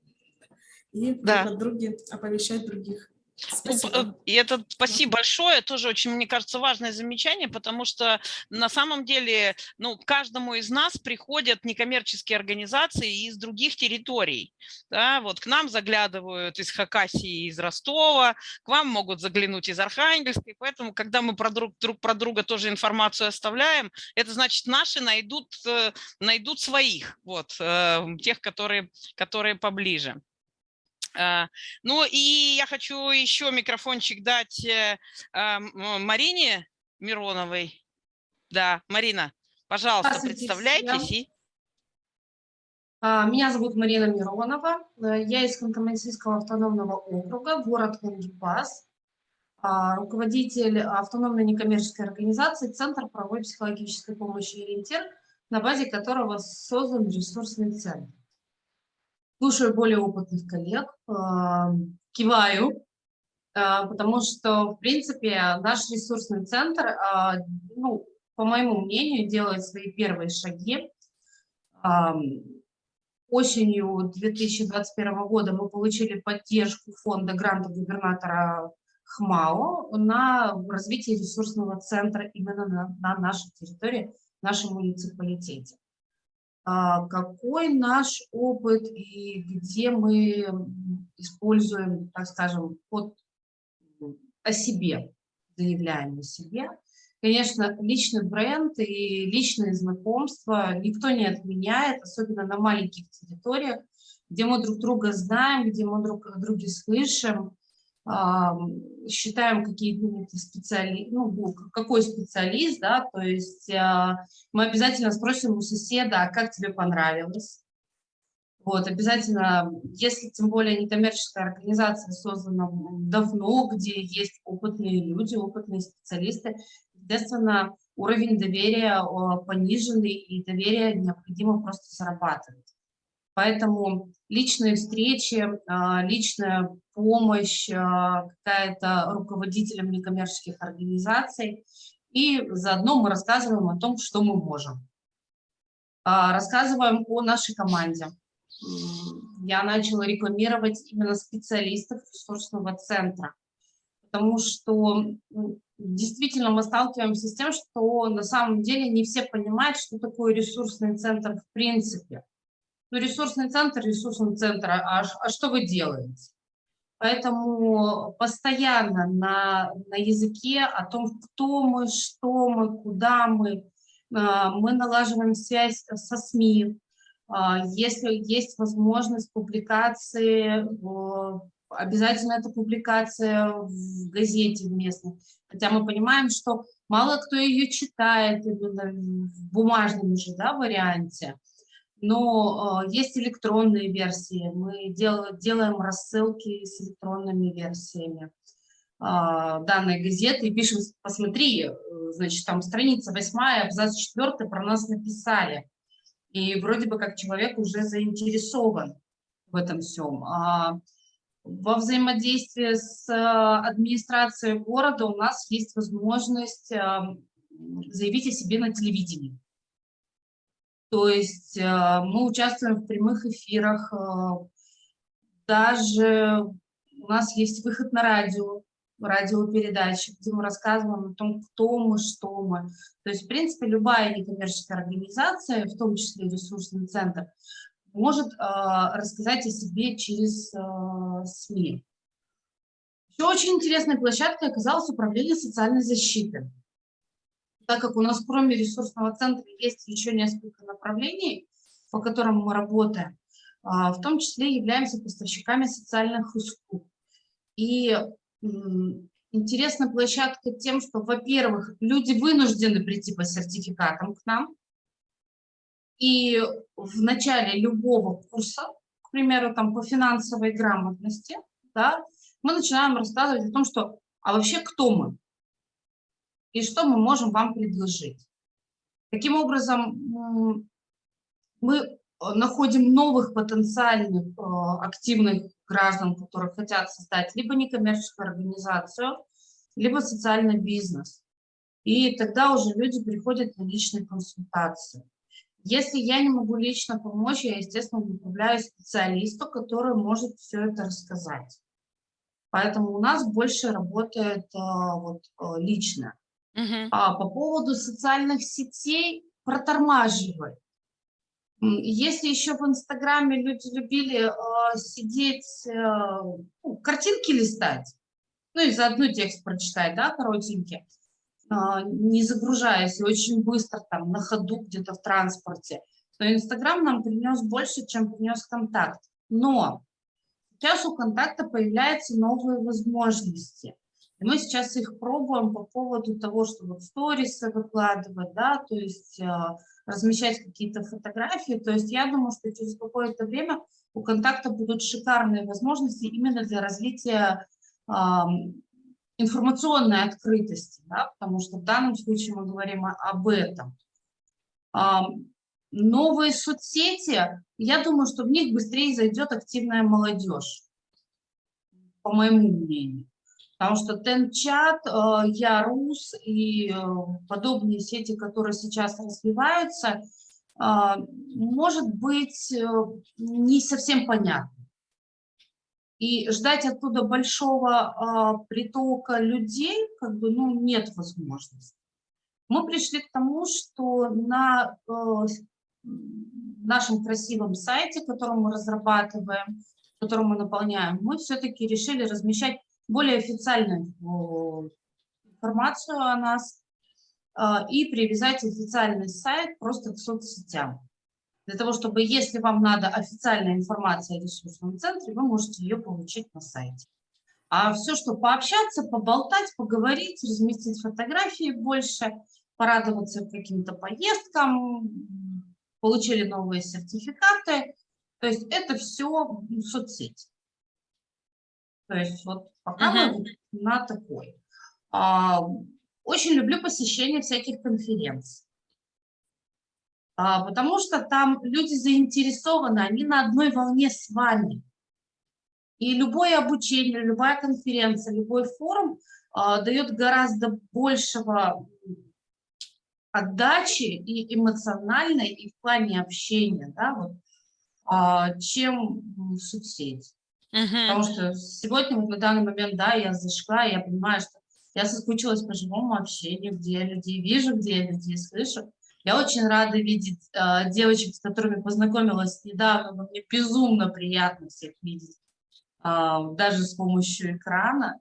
и да. друг о друге оповещать других. Спасибо. И это спасибо большое, тоже очень, мне кажется, важное замечание, потому что на самом деле, ну, каждому из нас приходят некоммерческие организации из других территорий. Да, вот к нам заглядывают из Хакасии, из Ростова, к вам могут заглянуть из Архангельска, и поэтому, когда мы про друг, друг про друга тоже информацию оставляем, это значит, наши найдут, э, найдут своих, вот, э, тех, которые, которые поближе. А, ну и я хочу еще микрофончик дать э, а, Марине Мироновой. Да, Марина, пожалуйста, представляйтесь. А, меня зовут Марина Миронова. Э, я из Ханты-Мансийского автономного округа, город Лангипас. Руководитель автономной некоммерческой организации Центр правовой психологической помощи «Ориентир», на базе которого создан ресурсный центр слушаю более опытных коллег, а, киваю, а, потому что, в принципе, наш ресурсный центр, а, ну, по моему мнению, делает свои первые шаги. Осенью 2021 года мы получили поддержку фонда гранта губернатора ХМАО на развитие ресурсного центра именно на, на нашей территории, в нашем муниципалитете. А, какой наш опыт и где мы используем, так скажем, под, о себе, заявляем о себе. Конечно, личный бренд и личные знакомства никто не отменяет, особенно на маленьких территориях, где мы друг друга знаем, где мы друг друга слышим, считаем, какие специали... ну, какой специалист, да, то есть а, мы обязательно спросим у соседа, а как тебе понравилось. Вот, обязательно, если тем более некоммерческая организация создана давно, где есть опытные люди, опытные специалисты, естественно, уровень доверия пониженный, и доверие необходимо просто зарабатывать. Поэтому личные встречи, а, личная помощь а, какая-то руководителям некоммерческих организаций. И заодно мы рассказываем о том, что мы можем. А, рассказываем о нашей команде. Я начала рекламировать именно специалистов ресурсного центра, потому что действительно мы сталкиваемся с тем, что на самом деле не все понимают, что такое ресурсный центр в принципе. Ну, ресурсный центр, ресурсный центр, а, а что вы делаете? Поэтому постоянно на, на языке о том, кто мы, что мы, куда мы, а, мы налаживаем связь со СМИ. А, если есть возможность публикации, обязательно это публикация в газете местной. Хотя мы понимаем, что мало кто ее читает именно в бумажном уже да, варианте но э, есть электронные версии, мы дел, делаем рассылки с электронными версиями э, данной газеты и пишем, посмотри, э, значит, там страница восьмая, абзац четвертый про нас написали. И вроде бы как человек уже заинтересован в этом всем. А во взаимодействии с администрацией города у нас есть возможность заявить о себе на телевидении. То есть э, мы участвуем в прямых эфирах, э, даже у нас есть выход на радио, радиопередачи, где мы рассказываем о том, кто мы, что мы. То есть, в принципе, любая некоммерческая организация, в том числе ресурсный центр, может э, рассказать о себе через СМИ. Еще очень интересной площадкой оказалось управление социальной защиты так как у нас кроме ресурсного центра есть еще несколько направлений, по которым мы работаем, а, в том числе являемся поставщиками социальных услуг. И интересна площадка тем, что, во-первых, люди вынуждены прийти по сертификатам к нам, и в начале любого курса, к примеру, там по финансовой грамотности, да, мы начинаем рассказывать о том, что, а вообще кто мы? И что мы можем вам предложить? Таким образом, мы находим новых потенциальных э, активных граждан, которые хотят создать либо некоммерческую организацию, либо социальный бизнес. И тогда уже люди приходят на личные консультации. Если я не могу лично помочь, я, естественно, направляю специалисту, который может все это рассказать. Поэтому у нас больше работает а, вот, лично. Uh А по поводу социальных сетей протормаживай. Если еще в Инстаграме люди любили э, сидеть, э, ну, картинки листать, ну и заодно текст прочитать, да, коротенький, э, не загружаясь и очень быстро там на ходу где-то в транспорте, то Инстаграм нам принес больше, чем принес контакт. Но сейчас у контакта появляются новые возможности. Мы сейчас их пробуем по поводу того, чтобы сторисы выкладывать, да, то есть размещать какие-то фотографии. То есть я думаю, что через какое-то время у контакта будут шикарные возможности именно для развития э, информационной открытости, да, потому что в данном случае мы говорим об этом. Э, новые соцсети, я думаю, что в них быстрее зайдет активная молодежь, по моему мнению. Потому что Тенчат, э, Ярус и э, подобные сети, которые сейчас развиваются, э, может быть не совсем понятно. И ждать оттуда большого притока людей как бы, ну, нет возможности. Мы пришли к тому, что на нашем красивом сайте, который мы разрабатываем, который мы наполняем, мы все-таки решили размещать более официальную информацию о нас а, и привязать официальный сайт просто к соцсетям. Для того, чтобы, если вам надо официальная информация о ресурсном центре, вы можете ее получить на сайте. А все, что пообщаться, поболтать, поговорить, разместить фотографии больше, порадоваться каким-то поездкам, получили новые сертификаты, то есть это все соцсети. То есть вот пока uh -huh. мы на такой. А, очень люблю посещение всяких конференций. А, потому что там люди заинтересованы, они на одной волне с вами. И любое обучение, любая конференция, любой форум а, дает гораздо большего отдачи и эмоциональной, и в плане общения, да, вот, а, чем соцсети. Потому что сегодня, вот на данный момент, да, я зашла, и я понимаю, что я соскучилась по живому общению, где я людей вижу, где я людей слышу. Я очень рада видеть э, девочек, с которыми познакомилась недавно, но мне безумно приятно всех видеть, э, даже с помощью экрана.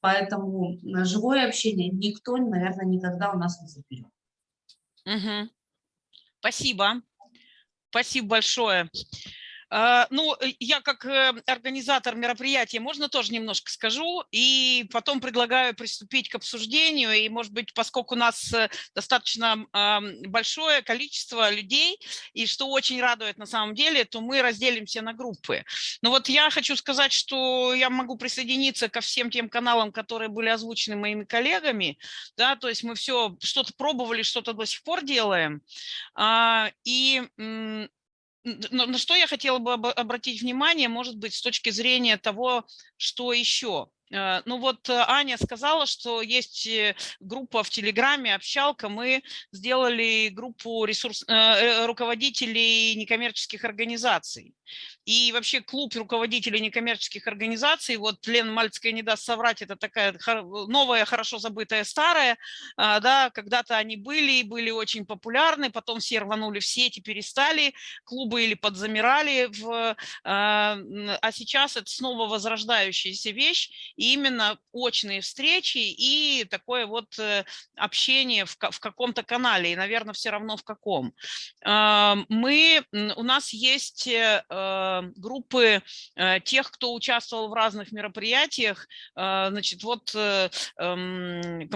Поэтому живое общение никто, наверное, никогда у нас не заберет. Угу. Спасибо. Спасибо большое. А, ну, э, я как э, организатор мероприятия, можно тоже немножко скажу, и потом предлагаю приступить к обсуждению, и, может быть, поскольку у нас э, достаточно большое количество людей, и что очень радует на самом деле, то мы разделимся на группы. Но вот я хочу сказать, что я могу присоединиться ко всем тем каналам, которые были озвучены моими коллегами, да, то есть мы все что-то пробовали, что-то до сих пор делаем, а, и на что я хотела бы обратить внимание, может быть, с точки зрения того, что еще Э, ну вот э, Аня сказала, что есть э, группа в Телеграме, общалка. Мы сделали группу ресурс, руководителей некоммерческих организаций. И вообще клуб руководителей некоммерческих организаций, вот Лена Мальцкая не даст соврать, это такая новая, хорошо забытая старая, а, да, когда-то они были, были очень популярны, потом все рванули в сети, перестали, клубы или подзамирали, в, а, а сейчас это снова возрождающаяся вещь, и именно очные встречи и такое вот э, общение в, в каком-то канале, и, наверное, все равно в каком. Мы, у нас есть э, группы э, тех, кто участвовал в разных мероприятиях, э, значит, вот э, э,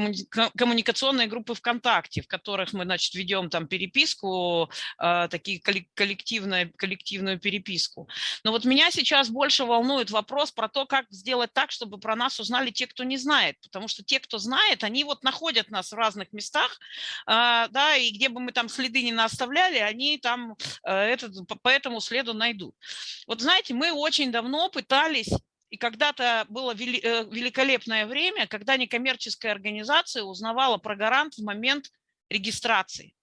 коммуникационные группы ВКонтакте, в которых мы, значит, ведем там переписку, э, такие коллективную, коллективную переписку. Но вот меня сейчас больше волнует вопрос про то, как сделать так, чтобы про нас узнали те, кто не знает, потому что те, кто знает, они вот находят нас в разных местах, э, да, и где бы мы там следы не оставляли, они там э, этот, по этому следу найдут. Вот знаете, мы очень давно пытались и когда-то было э, великолепное время, когда некоммерческая организация узнавала про гарант в момент регистрации.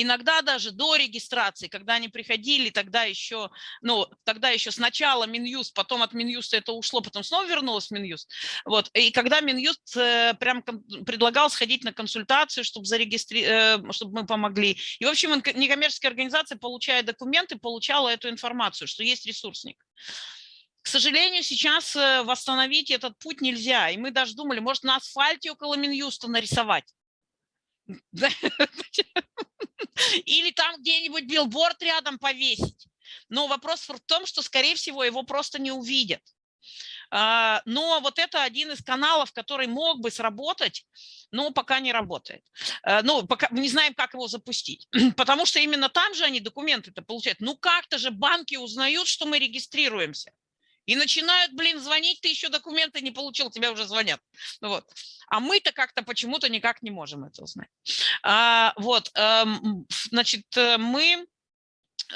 Иногда даже до регистрации, когда они приходили, тогда еще, ну, тогда еще сначала Минюст, потом от Минюста это ушло, потом снова вернулось в Минюст. Вот. И когда Минюст э, прям предлагал сходить на консультацию, чтобы, зарегистри... Э, чтобы мы помогли. И, в общем, некоммерческая организация, получая документы, получала эту информацию, что есть ресурсник. К сожалению, сейчас э, восстановить этот путь нельзя. И мы даже думали, может, на асфальте около Минюста нарисовать. Или там где-нибудь билборд рядом повесить. Но вопрос в том, что, скорее всего, его просто не увидят. А, но вот это один из каналов, который мог бы сработать, но пока не работает. А, ну, пока не знаем, как его запустить. Потому что именно там же они документы-то получают. Ну, как-то же банки узнают, что мы регистрируемся. И начинают, блин, звонить, ты еще документы не получил, тебя уже звонят. Ну вот. А мы-то как-то почему-то никак не можем это узнать. А, вот, а, значит, э, мы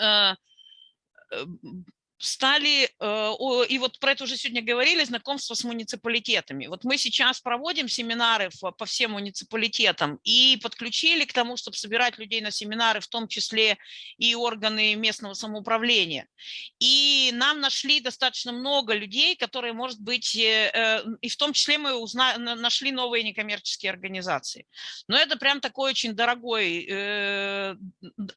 а, стали, э, и вот про это уже сегодня говорили, знакомство с муниципалитетами. Вот мы сейчас проводим семинары по всем муниципалитетам и подключили к тому, чтобы собирать людей на семинары, в том числе и органы местного самоуправления. И нам нашли достаточно много людей, которые, может быть, э, э, и в том числе мы узна, нашли новые некоммерческие организации. Но это прям такой очень дорогой,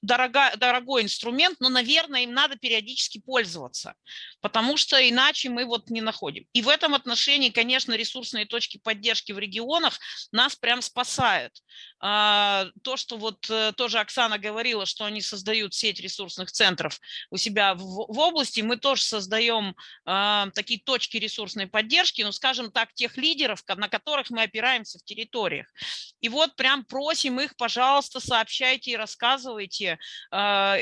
дорого, дорогой инструмент, но, наверное, им надо периодически пользоваться развиваться, потому что иначе мы вот не находим. И в этом отношении, конечно, ресурсные точки поддержки в регионах нас прям спасают. А, то, что вот э, тоже Оксана говорила, что они создают сеть ресурсных центров у себя в, в области, мы тоже создаем а, такие точки ресурсной поддержки, ну, скажем так, тех лидеров, на которых мы опираемся в территориях. И вот прям просим их, пожалуйста, сообщайте и рассказывайте, а,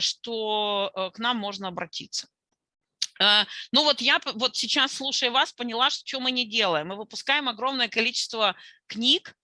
что э, к нам можно обратиться. Ну вот я вот сейчас, слушая вас, поняла, что мы не делаем. Мы выпускаем огромное количество книг,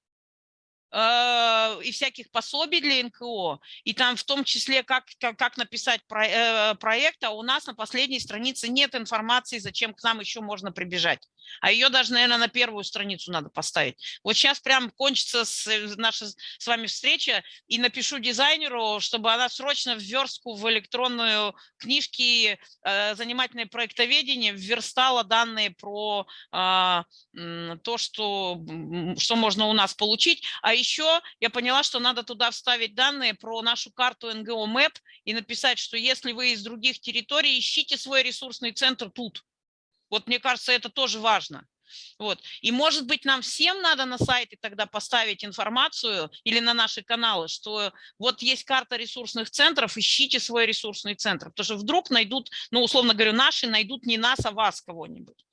Э, и всяких пособий для НКО, и там в том числе, как, как, как написать про, э, проект, а у нас на последней странице нет информации, зачем к нам еще можно прибежать. А ее даже, наверное, на первую страницу надо поставить. Вот сейчас прям кончится с, э, наша с вами встреча, и напишу дизайнеру, чтобы она срочно в верстку в электронную книжки э, занимательное проектоведение вверстала данные про э, то, что, что можно у нас получить, а еще я поняла, что надо туда вставить данные про нашу карту НГО МЭП и написать, что если вы из других территорий, ищите свой ресурсный центр тут. Вот мне кажется, это тоже важно. Вот. И может быть нам всем надо на сайте тогда поставить информацию или на наши каналы, что вот есть карта ресурсных центров, ищите свой ресурсный центр, потому что вдруг найдут, ну условно говоря, наши найдут не нас, а вас кого-нибудь.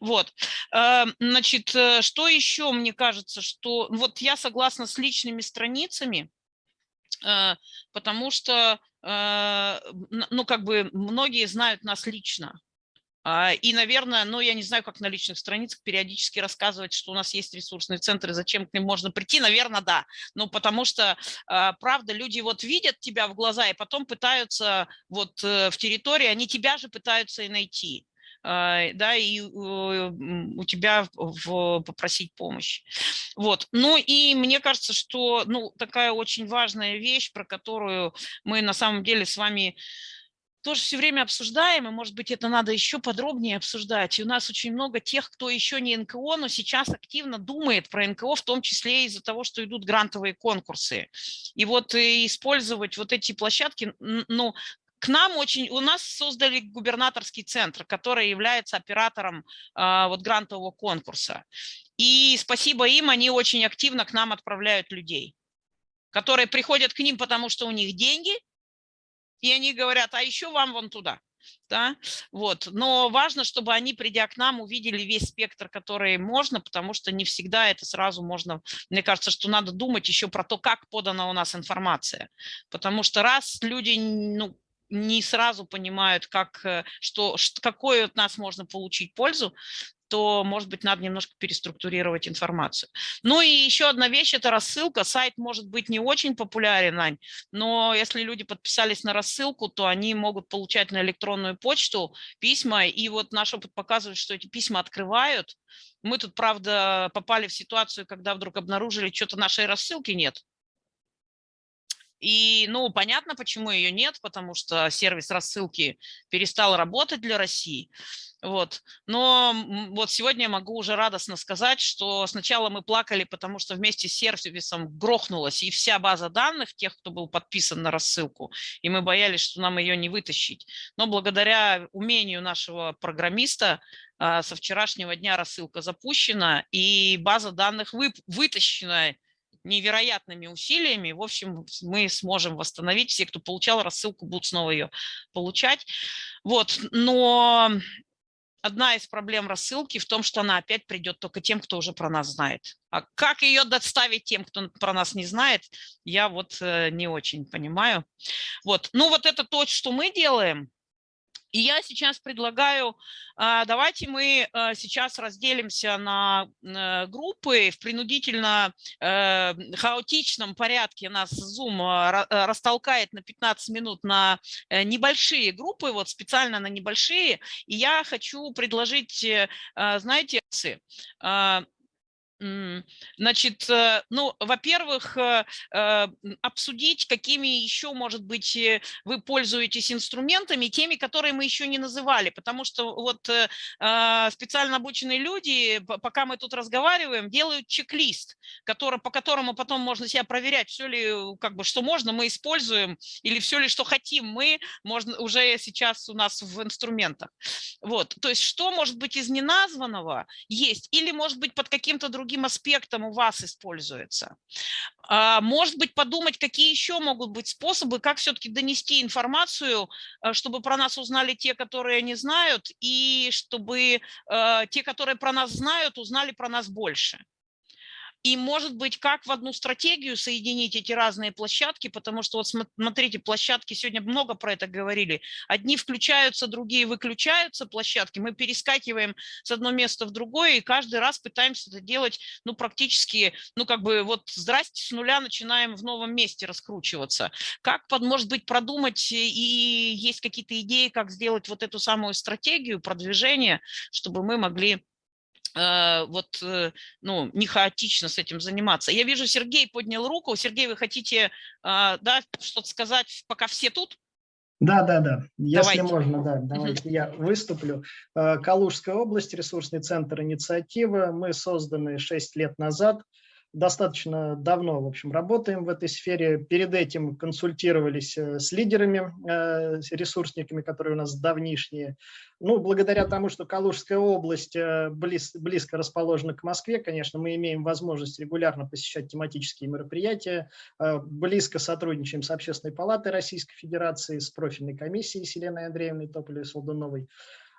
Вот, эм, значит, э, что еще, мне кажется, что вот я согласна с личными страницами, э, потому что, э, ну, как бы многие знают нас лично, и, наверное, ну, я не знаю, как на личных страницах периодически рассказывать, что у нас есть ресурсные центры, зачем к ним можно прийти, наверное, да. Ну, потому что, а, правда, люди вот видят тебя в глаза и потом пытаются вот в территории, они тебя же пытаются и найти. А, да, и у тебя в, попросить помощи. Вот. Ну и мне кажется, что ну, такая очень важная вещь, про которую мы на самом деле с вами тоже все время обсуждаем, и, может быть, это надо еще подробнее обсуждать. И у нас очень много тех, кто еще не НКО, но сейчас активно думает про НКО, в том числе из-за того, что идут грантовые конкурсы. И вот и использовать вот эти площадки, ну, к нам очень, у нас создали губернаторский центр, который является оператором а, вот грантового конкурса. И спасибо им, они очень активно к нам отправляют людей, которые приходят к ним, потому что у них деньги, и они говорят, а еще вам вон туда. Да? Вот. Но важно, чтобы они, придя к нам, увидели весь спектр, который можно, потому что не всегда это сразу можно. Мне кажется, что надо думать еще про то, как подана у нас информация. Потому что раз люди ну, не сразу понимают, как, э, что, какой от нас можно получить пользу, то, может быть, надо немножко переструктурировать информацию. Ну и еще одна вещь – это рассылка. Сайт может быть не очень популярен, но если люди подписались на рассылку, то они могут получать на электронную почту письма, и вот наш опыт показывает, что эти письма открывают. Мы тут, правда, попали в ситуацию, когда вдруг обнаружили, что-то нашей рассылки нет. И, ну, понятно, почему ее нет, потому что сервис рассылки перестал работать для России. Вот. Но вот сегодня я могу уже радостно сказать, что сначала мы плакали, потому что вместе с сервисом грохнулась и вся база данных тех, кто был подписан на рассылку, и мы боялись, что нам ее не вытащить. Но благодаря умению нашего программиста а, со вчерашнего дня рассылка запущена, и база данных вытащена невероятными усилиями. В общем, мы сможем восстановить. Все, кто получал рассылку, будут снова ее получать. Вот, но одна из проблем рассылки в том, что она опять придет только тем, кто уже про нас знает. А как ее доставить тем, кто про нас не знает, я вот э, не очень понимаю. Вот, ну вот это то, что мы делаем. И я сейчас предлагаю, а, давайте мы а, сейчас разделимся на э, группы в принудительно э, хаотичном порядке. Нас Zoom э, растолкает на 15 минут на небольшие группы, вот специально на небольшие. И я хочу предложить, знаете, Значит, э, ну, во-первых, э, э, обсудить, какими еще, может быть, вы пользуетесь инструментами, теми, которые мы еще не называли, потому что вот специально обученные люди, пока мы тут разговариваем, делают чек-лист, который, по которому потом можно себя проверять, все ли, как бы, что можно, мы используем, или все ли, что хотим мы, можно уже сейчас у нас в инструментах. Вот, то есть что может быть из неназванного есть, или может быть под каким-то другим другим аспектам у вас используется. А, может быть, подумать, какие еще могут быть способы, как все-таки донести информацию, э, чтобы про нас узнали те, которые не знают, и чтобы э, те, которые про нас знают, узнали про нас больше. И, может быть, как в одну стратегию соединить эти разные площадки, потому что, вот смотрите, площадки, сегодня много про это говорили, одни включаются, другие выключаются площадки, мы перескакиваем с одного места в другое, и каждый раз пытаемся это делать, ну, практически, ну, как бы, вот, здрасте, с нуля начинаем в новом месте раскручиваться. Как, может быть, продумать, и есть какие-то идеи, как сделать вот эту самую стратегию продвижения, чтобы мы могли Э, вот, э, ну, не хаотично с этим заниматься. Я вижу, Сергей поднял руку. Сергей, вы хотите, а, да, что-то сказать, пока все тут? Да, да, да. Если давайте. можно, да, давайте я выступлю. Э, Калужская область, ресурсный центр инициативы. Мы созданы 6 лет назад достаточно давно, в общем, работаем в этой сфере. Перед этим консультировались э, с лидерами, э, с ресурсниками, которые у нас давнишние. Ну, благодаря тому, что Калужская область э, близ, близко расположена к Москве, конечно, мы имеем возможность регулярно посещать тематические мероприятия, близко сотрудничаем с Общественной палатой Российской Федерации, с профильной комиссией с Еленой Андреевной Тополевой-Солдуновой.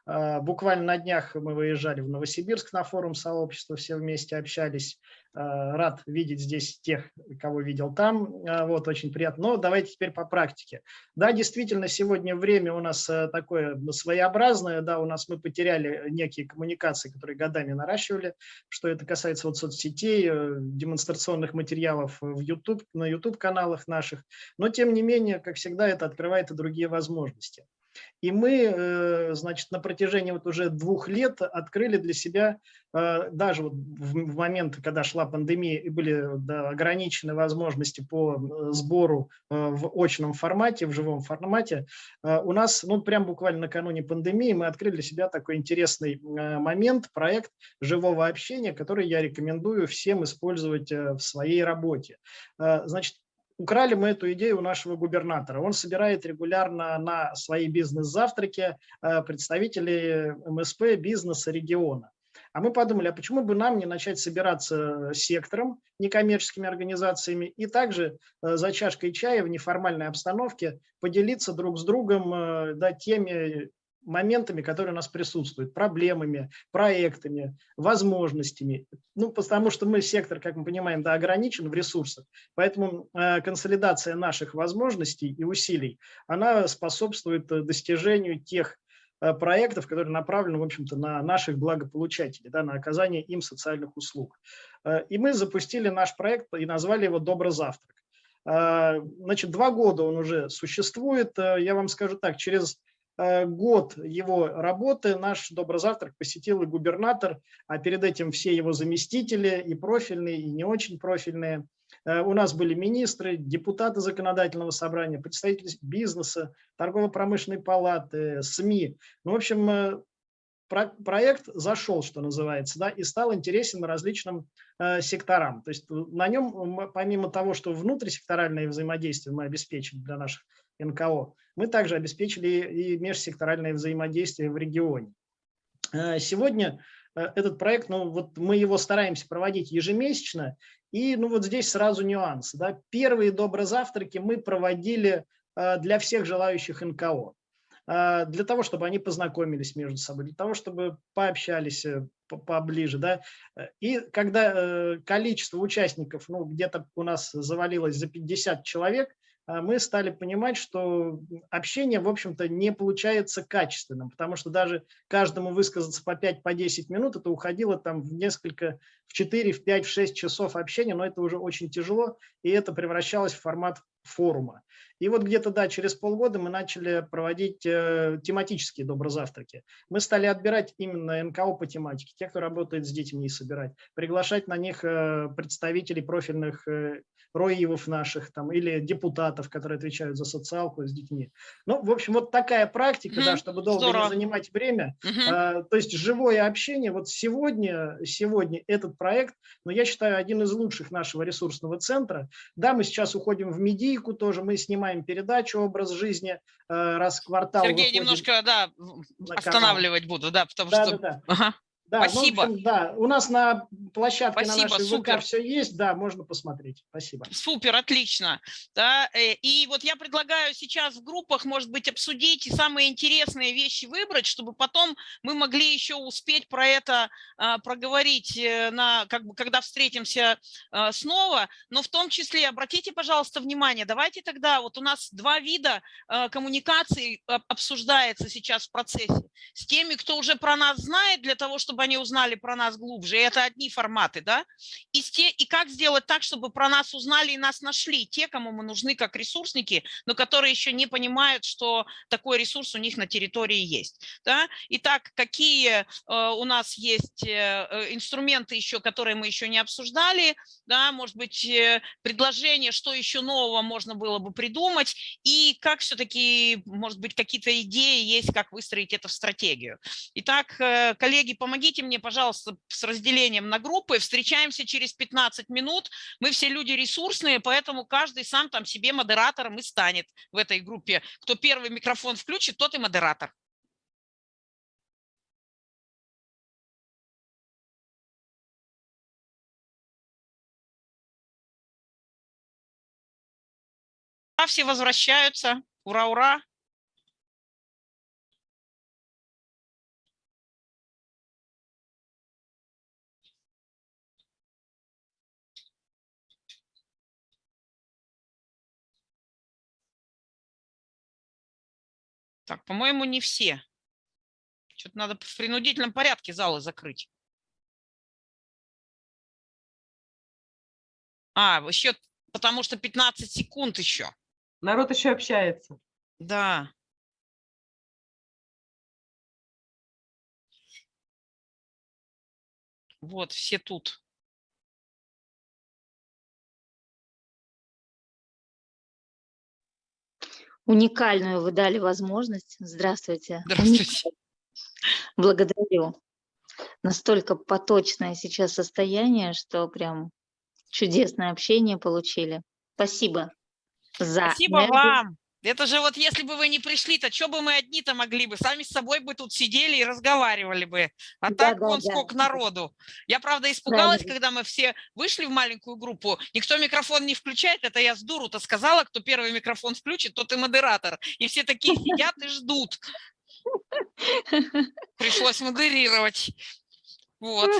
Буквально на днях мы выезжали в Новосибирск на форум сообщества, все вместе общались. Э, рад видеть здесь тех, кого видел там. Э, вот, очень приятно. Но давайте теперь по практике. Да, действительно, сегодня время у нас э, такое своеобразное. Да, у нас мы потеряли некие коммуникации, которые годами наращивали. Что это касается вот соцсетей, демонстрационных материалов в YouTube, на YouTube-каналах наших. Но, тем не менее, как всегда, это открывает и другие возможности. И мы, э, значит, на протяжении вот уже двух лет открыли для себя, э, даже вот в момент, когда шла пандемия и были ограничены возможности по э, сбору в очном формате, в живом формате, у нас, ну, прям буквально накануне пандемии мы открыли для себя такой интересный момент, проект живого общения, который я рекомендую всем использовать в своей работе. Значит, Украли мы эту идею у нашего губернатора. Он собирает регулярно на свои бизнес-завтраки э, представителей МСП бизнеса региона. А мы подумали, а почему бы нам не начать собираться сектором, некоммерческими организациями, и также за чашкой чая в неформальной обстановке поделиться друг с другом да, теми моментами, которые у нас присутствуют, проблемами, проектами, возможностями. Ну, потому что мы сектор, как мы понимаем, да, ограничен в ресурсах, поэтому э, консолидация наших возможностей и усилий, она способствует э, достижению тех э, проектов, которые направлены, в общем-то, на наших благополучателей, да, на оказание им социальных услуг. Э, и мы запустили наш проект и назвали его «Добрый завтрак». Значит, два года он уже существует. Я вам скажу так, через Э, год его работы наш Доброзавтрак посетил и губернатор, а перед этим все его заместители, и профильные, и не очень профильные. Э, у нас были министры, депутаты законодательного собрания, представители бизнеса, торгово-промышленной палаты, СМИ. Ну, в общем, э, проект зашел, что называется, да, и стал интересен различным секторам. То есть на нем, помимо того, что внутрисекторальное взаимодействие мы обеспечили для наших НКО, мы также обеспечили и межсекторальное взаимодействие в регионе. Э, сегодня э, этот проект, ну вот мы его стараемся проводить ежемесячно, и ну вот здесь сразу нюансы. Да. Первые доброзавтраки мы проводили э, для всех желающих НКО, для того, чтобы они познакомились между собой, для того, чтобы пообщались поближе. Да. И когда количество участников, ну где-то у нас завалилось за 50 человек, мы стали понимать, что общение, в общем-то, не получается качественным, потому что даже каждому высказаться по 5-10 по минут, это уходило там в несколько, в 4, в 5, в 6 часов общения, но это уже очень тяжело, и это превращалось в формат форума. И вот где-то, да, через полгода мы начали проводить э, тематические доброзавтраки. Мы стали отбирать именно НКО по тематике, те, кто работает с детьми, и собирать, приглашать на них э, представителей профильных э, роевов наших там, или депутатов, которые отвечают за социалку с детьми. Ну, в общем, вот такая практика, mm -hmm. да, чтобы долго Здорово. не занимать время. Mm -hmm. а, то есть живое общение. Вот сегодня, сегодня этот проект, но ну, я считаю, один из лучших нашего ресурсного центра. Да, мы сейчас уходим в медийку тоже, мы снимаем передачу «Образ жизни» раз в квартал. Сергей, немножко, да, останавливать буду, да, потому да, что... Да, да. Ага. Да, Спасибо. Ну, общем, да, у нас на площадке Спасибо, на нашей супер. ВК все есть, да, можно посмотреть. Спасибо. Супер, отлично. Да, э, и вот я предлагаю сейчас в группах, может быть, обсудить и самые интересные вещи выбрать, чтобы потом мы могли еще успеть про это а, проговорить, э, на, как бы, когда встретимся а, снова. Но в том числе, обратите, пожалуйста, внимание, давайте тогда, вот у нас два вида а, коммуникации обсуждается сейчас в процессе. С теми, кто уже про нас знает, для того, чтобы чтобы они узнали про нас глубже. И это одни форматы, да? И, те, и как сделать так, чтобы про нас узнали и нас нашли те, кому мы нужны как ресурсники, но которые еще не понимают, что такой ресурс у них на территории есть. Да? Итак, какие э, у нас есть э, э, инструменты еще, которые мы еще не обсуждали, да? может быть, предложение, что еще нового можно было бы придумать, и как все-таки, может быть, какие-то идеи есть, как выстроить это в стратегию. Итак, коллеги, помогите помогите мне, пожалуйста, с разделением на группы. Встречаемся через 15 минут. Мы все люди ресурсные, поэтому каждый сам там себе модератором и станет в этой группе. Кто первый микрофон включит, тот и модератор. Все возвращаются. Ура, ура. Так, по-моему, не все. Что-то надо в принудительном порядке залы закрыть. А, еще потому что 15 секунд еще. Народ еще общается. Да. Вот, все тут. Уникальную вы дали возможность. Здравствуйте. Здравствуйте. Благодарю. Настолько поточное сейчас состояние, что прям чудесное общение получили. Спасибо за Спасибо энергию. вам. Это же вот если бы вы не пришли, то что бы мы одни-то могли бы? Сами с собой бы тут сидели и разговаривали бы. А да, так да, вон да. сколько народу. Я, правда, испугалась, Правильно. когда мы все вышли в маленькую группу. Никто микрофон не включает. Это я с дуру-то сказала, кто первый микрофон включит, тот и модератор. И все такие сидят и ждут. Пришлось модерировать. Вот.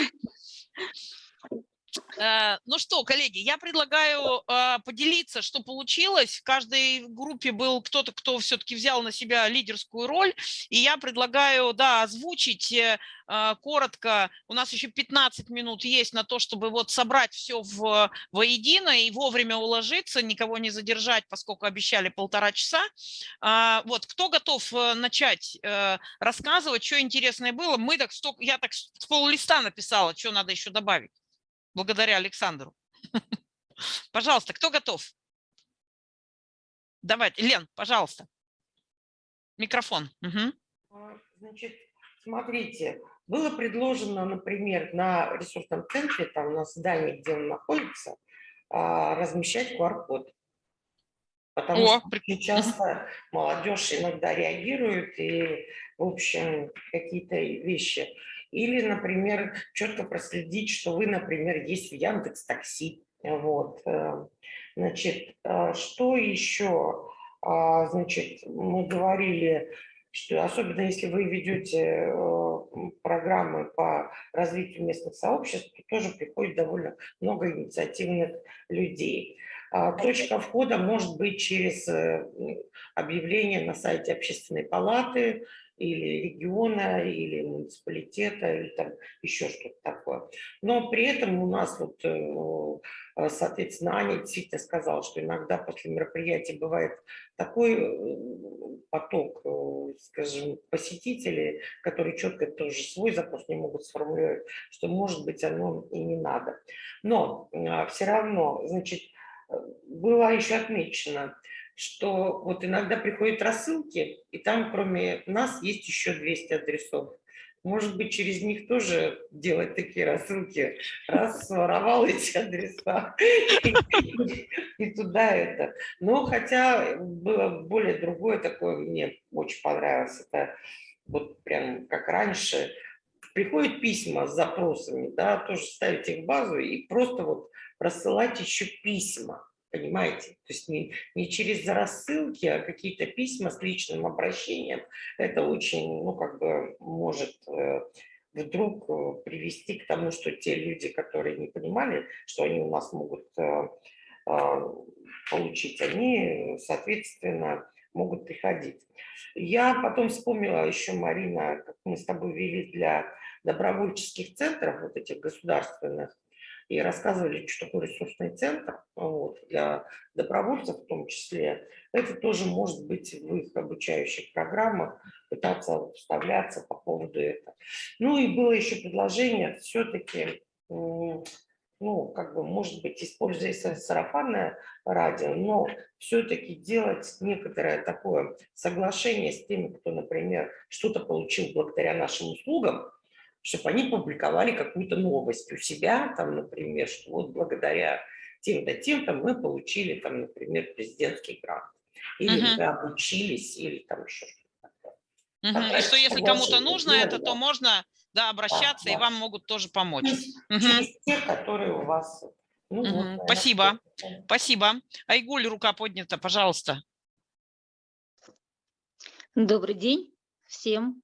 Э, ну что, коллеги, я предлагаю а, поделиться, что получилось. В каждой группе был кто-то, кто все-таки взял на себя лидерскую роль. И я предлагаю, да, озвучить э, коротко. У нас еще 15 минут есть на то, чтобы вот собрать все в, воедино и вовремя уложиться, никого не задержать, поскольку обещали полтора часа. А, вот, кто готов э, начать рассказывать, что интересное было? Мы так, я так с пол листа написала, что надо еще добавить благодаря Александру. Пожалуйста, кто готов? Давайте, Лен, пожалуйста. Микрофон. Угу. Значит, смотрите, было предложено, например, на ресурсном центре, там на здании, где он находится, а, размещать QR-код. Потому О, что очень часто молодежь иногда реагирует и, в общем, какие-то вещи или, например, четко проследить, что вы, например, есть в Яндекс Такси. Вот. Э, значит, э, что еще? А, значит, мы говорили, что особенно если вы ведете э, программы по развитию местных сообществ, то тоже приходит довольно много инициативных людей. А, точка входа может быть через объявление на сайте общественной палаты, или региона, или муниципалитета, или там еще что-то такое. Но при этом у нас вот, э, э, соответственно, Аня действительно сказала, что иногда после мероприятия бывает такой э, поток, скажем, посетителей, которые четко тоже свой запрос не могут сформулировать, что, может быть, оно и не надо. Но все равно, значит, было еще отмечено, что вот иногда приходят рассылки, и там кроме нас есть еще 200 адресов. Может быть, через них тоже делать такие рассылки. Раз своровал эти адреса и туда это. Но хотя было более другое такое, мне очень понравилось. Это вот прям как раньше. Приходят письма с запросами, да, тоже ставить их в базу и просто вот рассылать еще письма понимаете? То есть не, не через рассылки, а какие-то письма с личным обращением. Это очень, ну, как бы может э, вдруг э, привести к тому, что те люди, которые не понимали, что они у нас могут э, получить, они, соответственно, могут приходить. Я потом вспомнила еще, Марина, как мы с тобой вели для добровольческих центров, вот этих государственных, и рассказывали, что такое ресурсный центр вот, для добровольцев в том числе. Это тоже может быть в их обучающих программах, пытаться вставляться по поводу этого. Ну и было еще предложение все-таки, ну, как бы, может быть, используя сарафанное радио, но все-таки делать некоторое такое соглашение с теми, кто, например, что-то получил благодаря нашим услугам, чтобы они публиковали какую-то новость у себя, там, например, что вот благодаря тем-то, тем-то мы получили, там, например, президентский грант. Или uh -huh. мы обучились, или там еще что-то такое. Uh -huh. И что если кому-то нужно дело, это, то можно да, обращаться, да, и да. вам могут тоже помочь. Через, uh -huh. через те, которые у вас... Ну, uh -huh. вот, Спасибо. Спасибо. Айгуль, рука поднята, пожалуйста. Добрый день всем.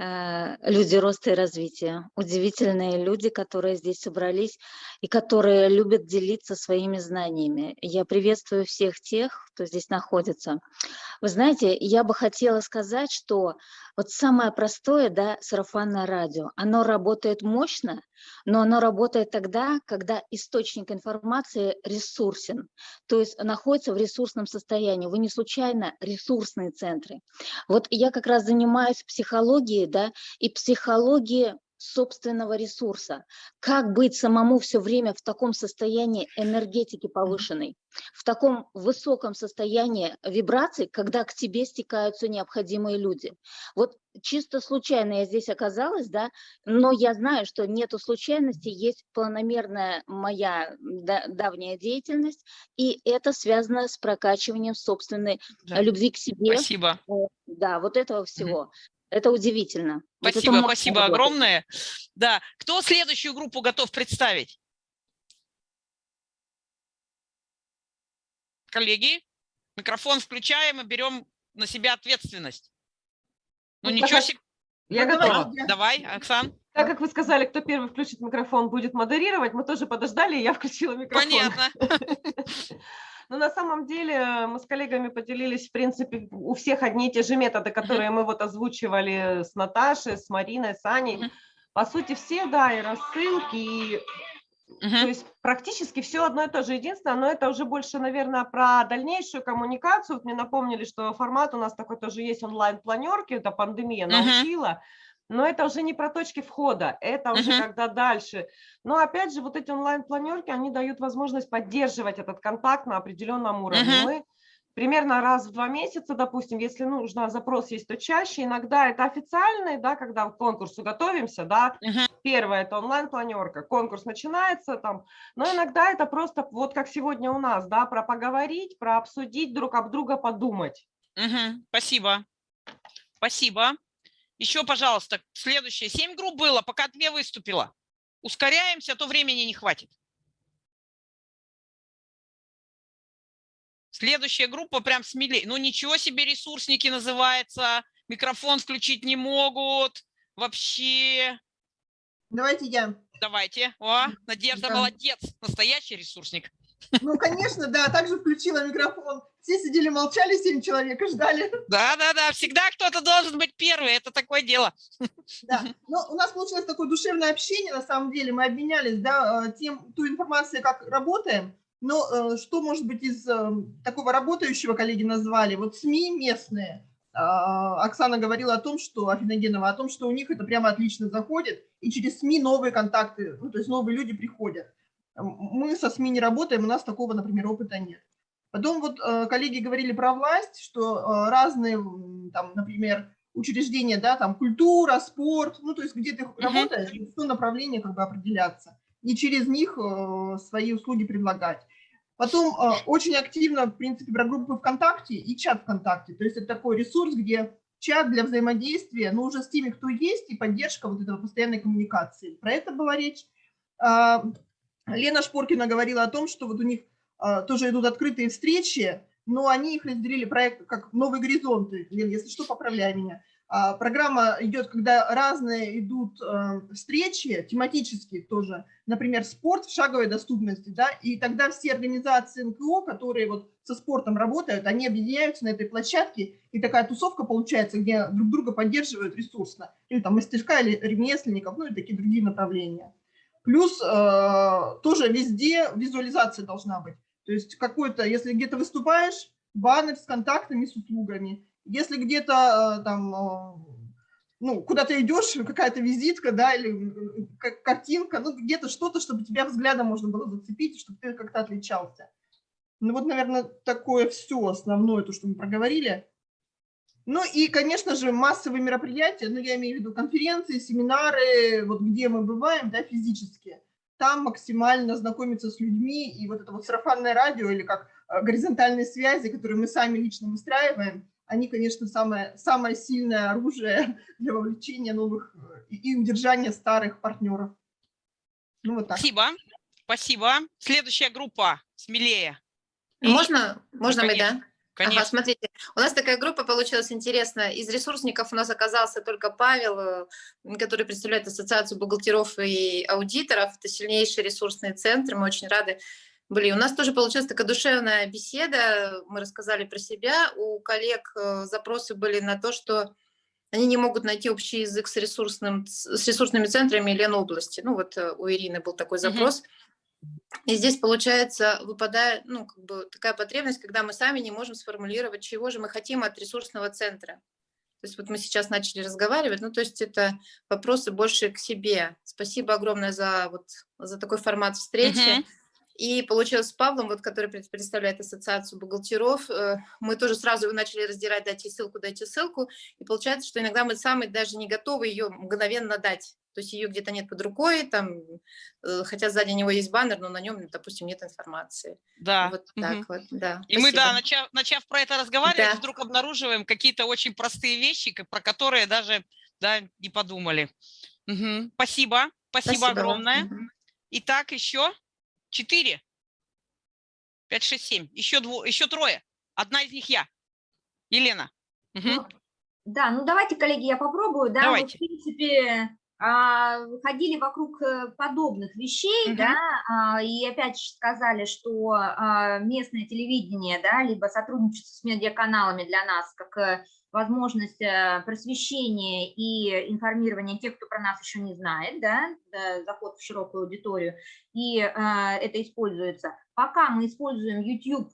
Э, люди роста и развития. Удивительные люди, которые здесь собрались и которые любят делиться своими знаниями. Я приветствую всех тех, кто здесь находится. Вы знаете, я бы хотела сказать, что вот самое простое, да, сарафанное радио, оно работает мощно, но оно работает тогда, когда источник информации ресурсен, то есть находится в ресурсном состоянии. Вы не случайно ресурсные центры. Вот я как раз занимаюсь психологией, да, и психологией собственного ресурса. Как быть самому все время в таком состоянии энергетики повышенной, в таком высоком состоянии вибраций, когда к тебе стекаются необходимые люди. Вот чисто случайно я здесь оказалась, да, но я знаю, что нету случайности, есть планомерная моя давняя деятельность, и это связано с прокачиванием собственной да. любви к себе. Спасибо. Да, вот этого всего. Это удивительно. Спасибо, вот спасибо огромное. Да, кто следующую группу готов представить? Коллеги, микрофон включаем и берем на себя ответственность. Ну, ну ничего себе. Я ну, готова. Давай, Оксан. Так как вы сказали, кто первый включит микрофон, будет модерировать, мы тоже подождали, и я включила микрофон. Понятно. Но на самом деле мы с коллегами поделились, в принципе, у всех одни и те же методы, которые мы вот озвучивали с Наташей, с Мариной, с Аней. По сути, все, да, и рассылки, и то есть практически все одно и то же. Единственное, но это уже больше, наверное, про дальнейшую коммуникацию. Вот мне напомнили, что формат у нас такой тоже есть онлайн-планерки, это пандемия научила. Но это уже не про точки входа, это уже uh-huh. когда дальше. Но опять же, вот эти онлайн-планерки, они дают возможность поддерживать этот контакт на определенном уровне. Uh-huh. Мы примерно раз в два месяца, допустим, если нужно, запрос есть, то чаще. Иногда это официальный, да, когда к конкурсу готовимся, да. Uh-huh. Первое – это онлайн-планерка, конкурс начинается там. Но иногда это просто, вот как сегодня у нас, да, про поговорить, про обсудить, друг об друга подумать. Uh-huh. Спасибо. Спасибо. Еще, пожалуйста, следующее. Семь групп было, пока две выступила. Ускоряемся, а то времени не хватит. Следующая группа прям смелее. Ну ничего себе ресурсники называется. Микрофон включить не могут. Вообще. Давайте я. Давайте. О, Надежда да. молодец. Настоящий ресурсник. Ну, конечно, да, также включила микрофон. Все сидели, молчали, семь человек и ждали. Да, да, да, всегда кто-то должен быть первый, это такое дело. Да, но у нас получилось такое душевное общение, на самом деле, мы обменялись, да, э, тем, ту информацию, как работаем, но э, что может быть из э, такого работающего, коллеги назвали, вот СМИ местные, а, Оксана говорила о том, что, Афиногенова, о том, что у них это прямо отлично заходит, и через СМИ новые контакты, ну, то есть новые люди приходят. Мы со СМИ не работаем, у нас такого, например, опыта нет. Потом вот э, коллеги говорили про власть, что э, разные, там, например, учреждения, да, там культура, спорт, ну, то есть где ты uh-huh. работаешь, в то направление как бы определяться, и через них э, свои услуги предлагать. Потом очень активно, в принципе, про группы ВКонтакте и чат ВКонтакте, то есть это такой ресурс, где чат для взаимодействия, но уже с теми, кто есть, и поддержка вот этого постоянной коммуникации. Про это была речь. Лена Шпоркина говорила о том, что вот у них а, тоже идут открытые встречи, но они их разделили проект как «Новые горизонты». Лен, если что, поправляй меня. А, программа идет, когда разные идут а, встречи, тематические тоже, например, спорт в шаговой доступности, да, и тогда все организации НКО, которые вот со спортом работают, они объединяются на этой площадке, и такая тусовка получается, где друг друга поддерживают ресурсно, или там мастерка, или ремесленников, ну и такие другие направления. Плюс э, тоже везде визуализация должна быть. То есть какой-то, если где-то выступаешь, баннер с контактами, с услугами. Если где-то э, там, э, ну, куда-то идешь, какая-то визитка, да, или картинка, ну, где-то что-то, чтобы тебя взглядом можно было зацепить, чтобы ты как-то отличался. Ну, вот, наверное, такое все основное, то, что мы проговорили. Ну и, конечно же, массовые мероприятия, ну я имею в виду конференции, семинары, вот где мы бываем, да, физически, там максимально знакомиться с людьми, и вот это вот сарафанное радио или как э, горизонтальные связи, которые мы сами лично выстраиваем, они, конечно, самое, самое сильное оружие для вовлечения новых э, и удержания старых партнеров. Ну, вот так. Спасибо. Спасибо. Следующая группа, смелее. Можно, можно мы, да? Конечно. Ага, смотрите, у нас такая группа получилась интересная. Из ресурсников у нас оказался только Павел, э, который представляет Ассоциацию бухгалтеров и аудиторов. Это сильнейший ресурсный центр, мы очень рады были. У нас тоже получилась такая душевная беседа, мы рассказали про себя. У коллег э, запросы были на то, что они не могут найти общий язык с, ресурсным, с ресурсными центрами Ленобласти. Ну вот э, у Ирины был такой запрос. Mm -hmm. И здесь, получается, выпадает ну, как бы такая потребность, когда мы сами не можем сформулировать, чего же мы хотим от ресурсного центра. То есть вот мы сейчас начали разговаривать, ну то есть это вопросы больше к себе. Спасибо огромное за, вот, за такой формат встречи. Uh -huh. И получилось с Павлом, вот, который представляет ассоциацию бухгалтеров, э, мы тоже сразу начали раздирать, дайте ссылку, дайте ссылку. И получается, что иногда мы сами даже не готовы ее мгновенно дать. То есть ее где-то нет под рукой, там, э, хотя сзади него есть баннер, но на нем, допустим, нет информации. Да. Вот так угу. вот, да. И Спасибо. мы, да, начав, начав про это разговаривать, да. вдруг обнаруживаем какие-то очень простые вещи, про которые даже да, не подумали. Угу. Спасибо. Спасибо, Спасибо огромное. Угу. Итак, еще Четыре. Пять, шесть, семь. Еще, дво, еще трое. Одна из них я. Елена. Угу. Да, ну давайте, коллеги, я попробую. Да, давайте. Мы, в принципе, ходили вокруг э, подобных вещей, угу. да, а, и опять сказали, что а, местное телевидение, да, либо сотрудничество с медиаканалами для нас, как э, возможность э, просвещения и информирования тех, кто про нас еще не знает, да, заход в широкую аудиторию, и это используется. Пока мы используем YouTube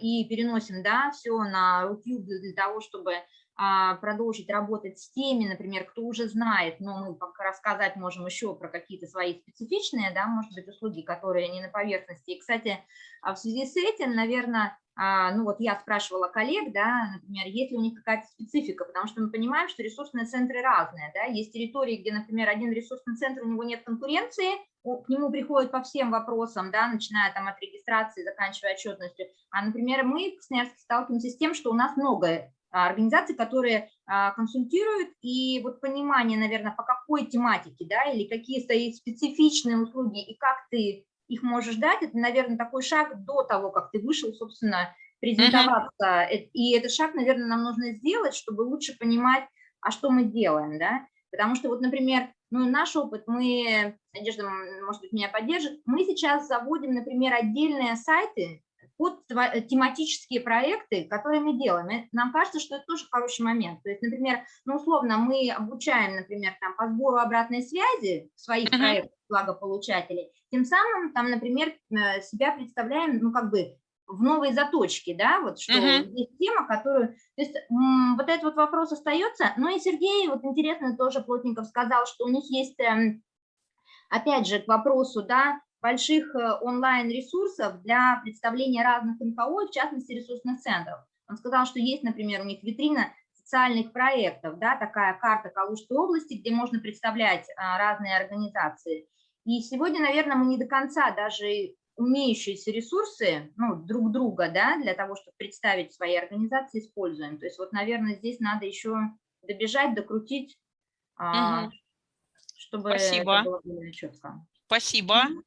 и переносим, да, все на YouTube для того, чтобы а, продолжить работать с теми, например, кто уже знает, но мы рассказать можем еще про какие-то свои специфичные, да, может быть, услуги, которые не на поверхности. И, кстати, в связи с этим, наверное, а, ну вот я спрашивала коллег, да, например, есть ли у них какая-то специфика, потому что мы понимаем, что ресурсные центры разные, да, есть территории, где, например, один ресурсный центр, у него нет конкуренции, к нему приходят по всем вопросам, да, начиная там от регистрации, заканчивая отчетностью, а, например, мы в Красноярске сталкиваемся с тем, что у нас много а, организаций, которые консультируют, и вот понимание, наверное, по какой тематике, да, или какие стоят специфичные услуги, и как ты их можешь дать, это, наверное, такой шаг до того, как ты вышел, собственно, презентоваться. Uh -huh. И этот шаг, наверное, нам нужно сделать, чтобы лучше понимать, а что мы делаем, да. Потому что вот, например, ну, наш опыт, мы, Надежда, может быть, меня поддержит, мы сейчас заводим, например, отдельные сайты под тематические проекты, которые мы делаем. нам кажется, что это тоже хороший момент. То есть, например, ну, условно, мы обучаем, например, там, по сбору обратной связи своих uh -huh. проектов благополучателей, тем самым, там, например, э, себя представляем, ну, как бы, в новой заточке, да, вот что uh-huh. есть тема, которую, то есть вот этот вот вопрос остается, ну и Сергей, вот интересно, тоже Плотников сказал, что у них есть, эм, опять же, к вопросу, да, больших э, онлайн-ресурсов для представления разных НКО, в частности, ресурсных центров. Он сказал, что есть, например, у них витрина социальных проектов, да, такая карта Калужской области, где можно представлять а, разные организации. И сегодня, наверное, мы не до конца даже умеющиеся ресурсы ну, друг друга да, для того, чтобы представить свои организации, используем. То есть вот, наверное, здесь надо еще добежать, докрутить, угу. чтобы Спасибо. это было более четко. Спасибо. Угу.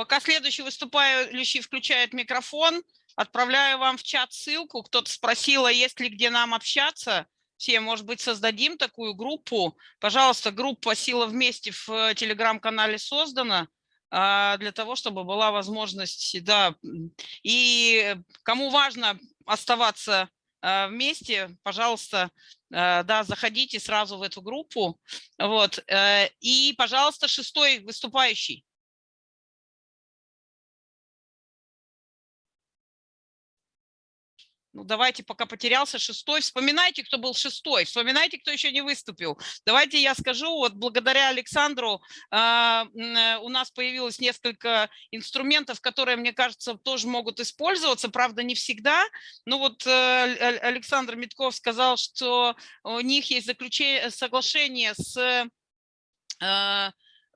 Пока следующий выступающий включает микрофон, отправляю вам в чат ссылку. Кто-то спросил, а есть ли где нам общаться все, может быть, создадим такую группу. Пожалуйста, группа «Сила вместе» в э, телеграм-канале создана а, для того, чтобы была возможность, да, и кому важно оставаться а, вместе, пожалуйста, а, да, заходите сразу в эту группу. Вот. Э, и, пожалуйста, шестой выступающий. Ну, давайте, пока потерялся шестой. Вспоминайте, кто был шестой. Вспоминайте, кто еще не выступил. Давайте я скажу, вот благодаря Александру э, у нас появилось несколько инструментов, которые, мне кажется, тоже могут использоваться. Правда, не всегда. Ну вот э, Александр Митков сказал, что у них есть заключение, соглашение с э,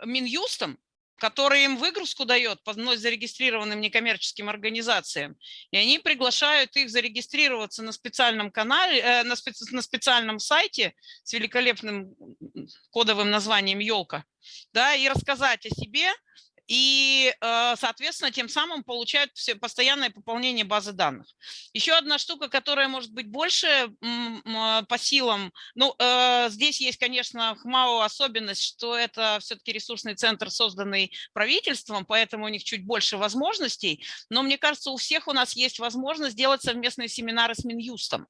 Минюстом, который им выгрузку дает по вновь зарегистрированным некоммерческим организациям, и они приглашают их зарегистрироваться на специальном канале, э, на, специ, на специальном сайте с великолепным кодовым названием «Елка», да, и рассказать о себе, и, э, соответственно, тем самым получают все постоянное пополнение базы данных. Еще одна штука, которая может быть больше по силам, ну, э, здесь есть, конечно, ХМАО особенность, что это все-таки ресурсный центр, созданный правительством, поэтому у них чуть больше возможностей, но мне кажется, у всех у нас есть возможность делать совместные семинары с Минюстом.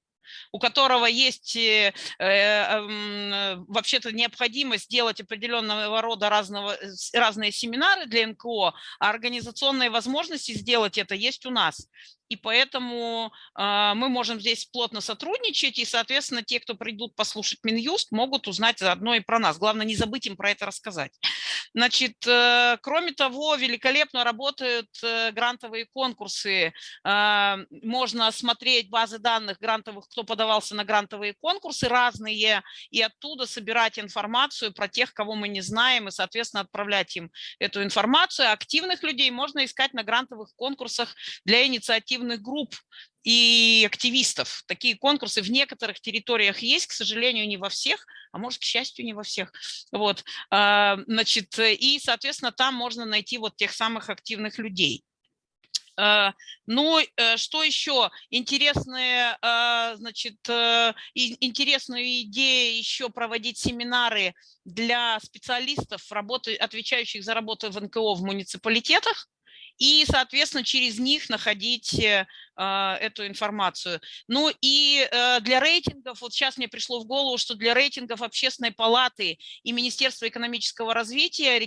У которого есть э, э, вообще-то необходимость делать определенного рода разного, разные семинары для НКО, а организационные возможности сделать это есть у нас и поэтому э, мы можем здесь плотно сотрудничать, и, соответственно, те, кто придут послушать Минюст, могут узнать заодно и про нас. Главное, не забыть им про это рассказать. Значит, э, кроме того, великолепно работают э, грантовые конкурсы. Э, можно смотреть базы данных грантовых, кто подавался на грантовые конкурсы разные, и оттуда собирать информацию про тех, кого мы не знаем, и, соответственно, отправлять им эту информацию. Активных людей можно искать на грантовых конкурсах для инициатив инициативных групп и активистов. Такие конкурсы в некоторых территориях есть, к сожалению, не во всех, а может, к счастью, не во всех. Вот, а, значит, и, соответственно, там можно найти вот тех самых активных людей. А, ну, э, что еще? Интересная, а, значит, э, интересную идею еще проводить семинары для специалистов, работы, отвечающих за работу в НКО в муниципалитетах и, соответственно, через них находить э, эту информацию. Ну и э, для рейтингов, вот сейчас мне пришло в голову, что для рейтингов Общественной палаты и Министерства экономического развития э,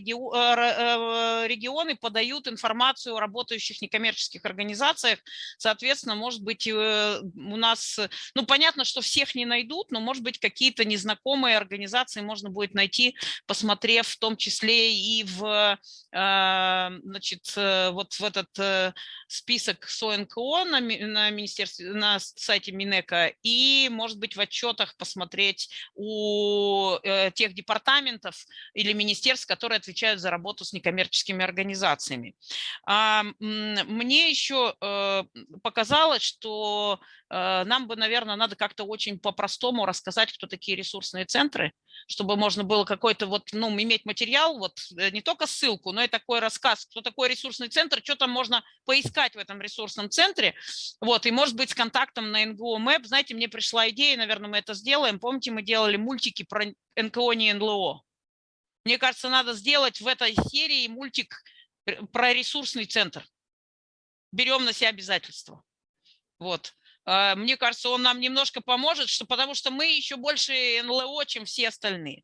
регионы подают информацию о работающих некоммерческих организациях. Соответственно, может быть, у нас, ну понятно, что всех не найдут, но может быть какие-то незнакомые организации можно будет найти, посмотрев в том числе и в, значит, вот в этот список СОНКО на, на, министерстве, на сайте Минэка и, может быть, в отчетах посмотреть у э, тех департаментов или министерств, которые отвечают за работу с некоммерческими организациями. А, мне еще э, показалось, что э, нам бы, наверное, надо как-то очень по-простому рассказать, кто такие ресурсные центры, чтобы можно было какой-то вот, ну, иметь материал, вот э, не только ссылку, но и такой рассказ, кто такой ресурсный центр, что там можно поискать в этом ресурсном центре, вот, и может быть с контактом на НГО Map, знаете, мне пришла идея, наверное, мы это сделаем, помните, мы делали мультики про НКО, не НЛО. Мне кажется, надо сделать в этой серии мультик э, про ресурсный центр. Берем на себя обязательства. Вот. А, мне кажется, он нам немножко поможет, что, потому что мы еще больше НЛО, чем все остальные.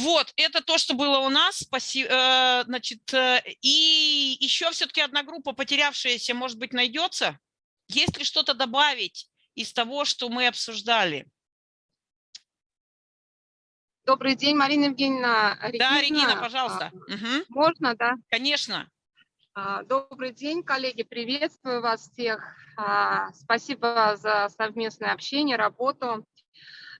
Вот, это то, что было у нас. Спасибо. Э, значит, э, и еще все-таки одна группа потерявшаяся, может быть, найдется. Есть ли что-то добавить из того, что мы обсуждали? Добрый день, Марина Евгеньевна. Регина. Да, Регина, пожалуйста. Угу. Можно, да? Конечно. А, добрый день, коллеги, приветствую вас всех. А, спасибо за совместное общение, работу.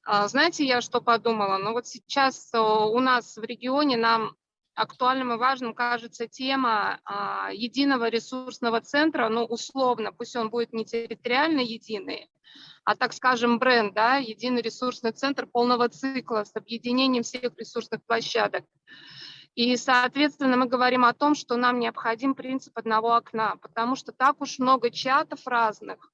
А, знаете, я что подумала? Ну вот сейчас у нас в регионе нам актуальным и важным кажется тема единого ресурсного центра, ну условно, пусть он будет не территориально единый, а так скажем бренд, да, единый ресурсный центр полного цикла с объединением всех ресурсных площадок. И, соответственно, мы говорим о том, что нам необходим принцип одного окна, потому что так уж много чатов разных,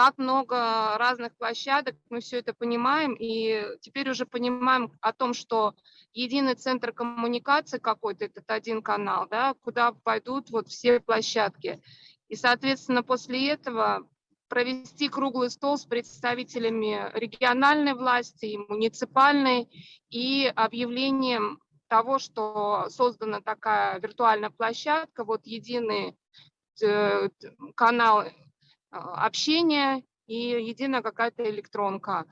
так много разных площадок, мы все это понимаем, и теперь уже понимаем о том, что единый центр коммуникации какой-то, этот один канал, да, куда пойдут вот все площадки. И, соответственно, после этого провести круглый стол с представителями региональной власти и муниципальной и объявлением того, что создана такая виртуальная площадка, вот единый э, канал э, общения и единая какая-то электронка.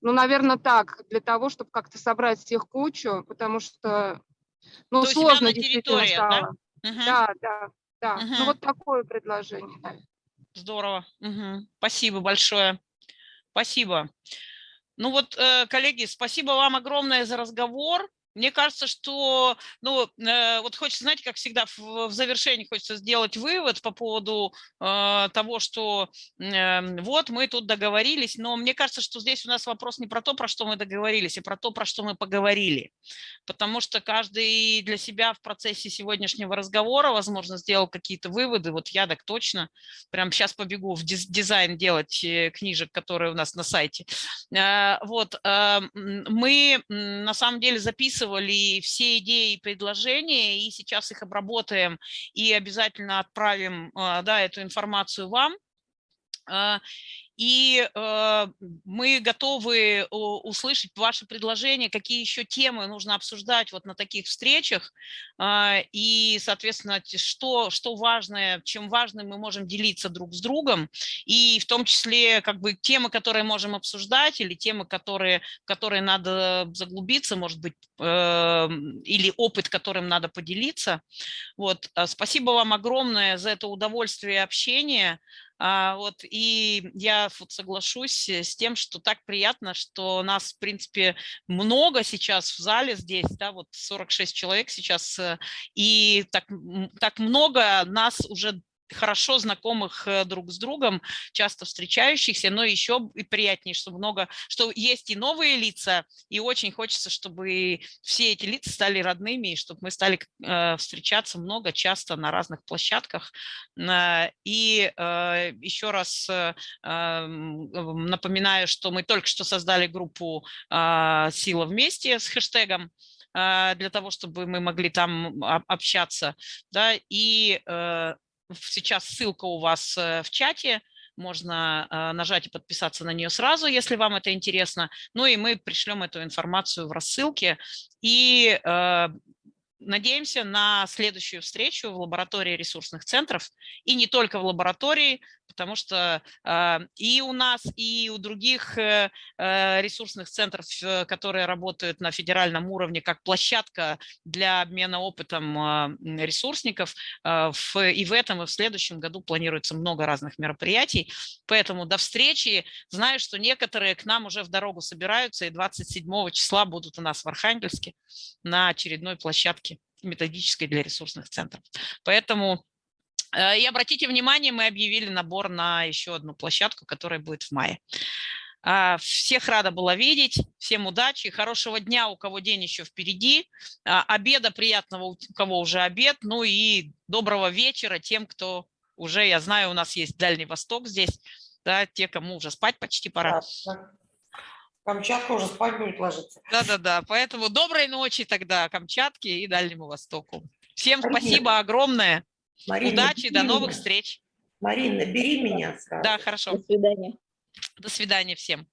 Ну, наверное, так, для того, чтобы как-то собрать всех кучу, потому что, ну, То сложно действительно стало. Да, угу. да, да. да. Угу. Ну, вот такое предложение. Здорово. Угу. Спасибо большое. Спасибо. Ну вот, э, коллеги, спасибо вам огромное за разговор. Мне кажется, что, ну, э, вот хочется, знаете, как всегда в, в завершении хочется сделать вывод по поводу э, того, что э, вот мы тут договорились, но мне кажется, что здесь у нас вопрос не про то, про что мы договорились, а про то, про что мы поговорили. Потому что каждый для себя в процессе сегодняшнего разговора, возможно, сделал какие-то выводы. Вот я так точно, прям сейчас побегу в дизайн делать э, книжек, которые у нас на сайте. Э, вот, э, мы на самом деле записываем записывали все идеи и предложения, и сейчас их обработаем и обязательно отправим а, да, эту информацию вам. А, и мы готовы услышать ваши предложения, какие еще темы нужно обсуждать вот на таких встречах, и, соответственно, что, что важное, чем важным мы можем делиться друг с другом, и в том числе как бы темы, которые можем обсуждать, или темы, которые, которые надо заглубиться, может быть, или опыт, которым надо поделиться. Вот. Спасибо вам огромное за это удовольствие общения. А, вот, и я вот соглашусь с тем, что так приятно, что нас, в принципе, много сейчас в зале здесь, да, вот 46 человек сейчас, э, и так, так много нас уже хорошо знакомых э, друг с другом, часто встречающихся, но еще и приятнее, что много, что есть и новые лица, и очень хочется, чтобы все эти лица стали родными, и чтобы мы стали э, встречаться много, часто на разных площадках. Э, и еще раз напоминаю, что мы только что создали группу «Сила вместе» с хэштегом, для того, чтобы мы могли там общаться, да, и сейчас ссылка у вас э, в чате, можно э, нажать и подписаться на нее сразу, если вам это интересно. Ну и мы пришлем эту информацию в рассылке. И э, надеемся на следующую встречу в лаборатории ресурсных центров. И не только в лаборатории, потому что э, и у нас, и у других э, э ресурсных центров, э, которые работают на федеральном уровне, как площадка для обмена опытом э, ресурсников, в, и в этом, и в следующем году планируется много разных мероприятий. Поэтому до встречи. Знаю, что некоторые к нам уже в дорогу собираются, и 27 числа будут у нас в Архангельске на очередной площадке методической для ресурсных центров. Поэтому и обратите внимание, мы объявили набор на еще одну площадку, которая будет в мае. А, всех рада была видеть, всем удачи, хорошего дня, у кого день еще впереди, а, обеда приятного, у кого уже обед, ну и доброго вечера тем, кто уже, я знаю, у нас есть Дальний Восток здесь, да, те, кому уже спать почти пора. Камчатка уже спать будет ложиться. Да-да-да, поэтому доброй ночи тогда Камчатке и Дальнему Востоку. Всем спасибо огромное. Марина, Удачи, до новых меня. встреч. Марина, бери меня. Сразу. Да, хорошо. До свидания. До свидания всем.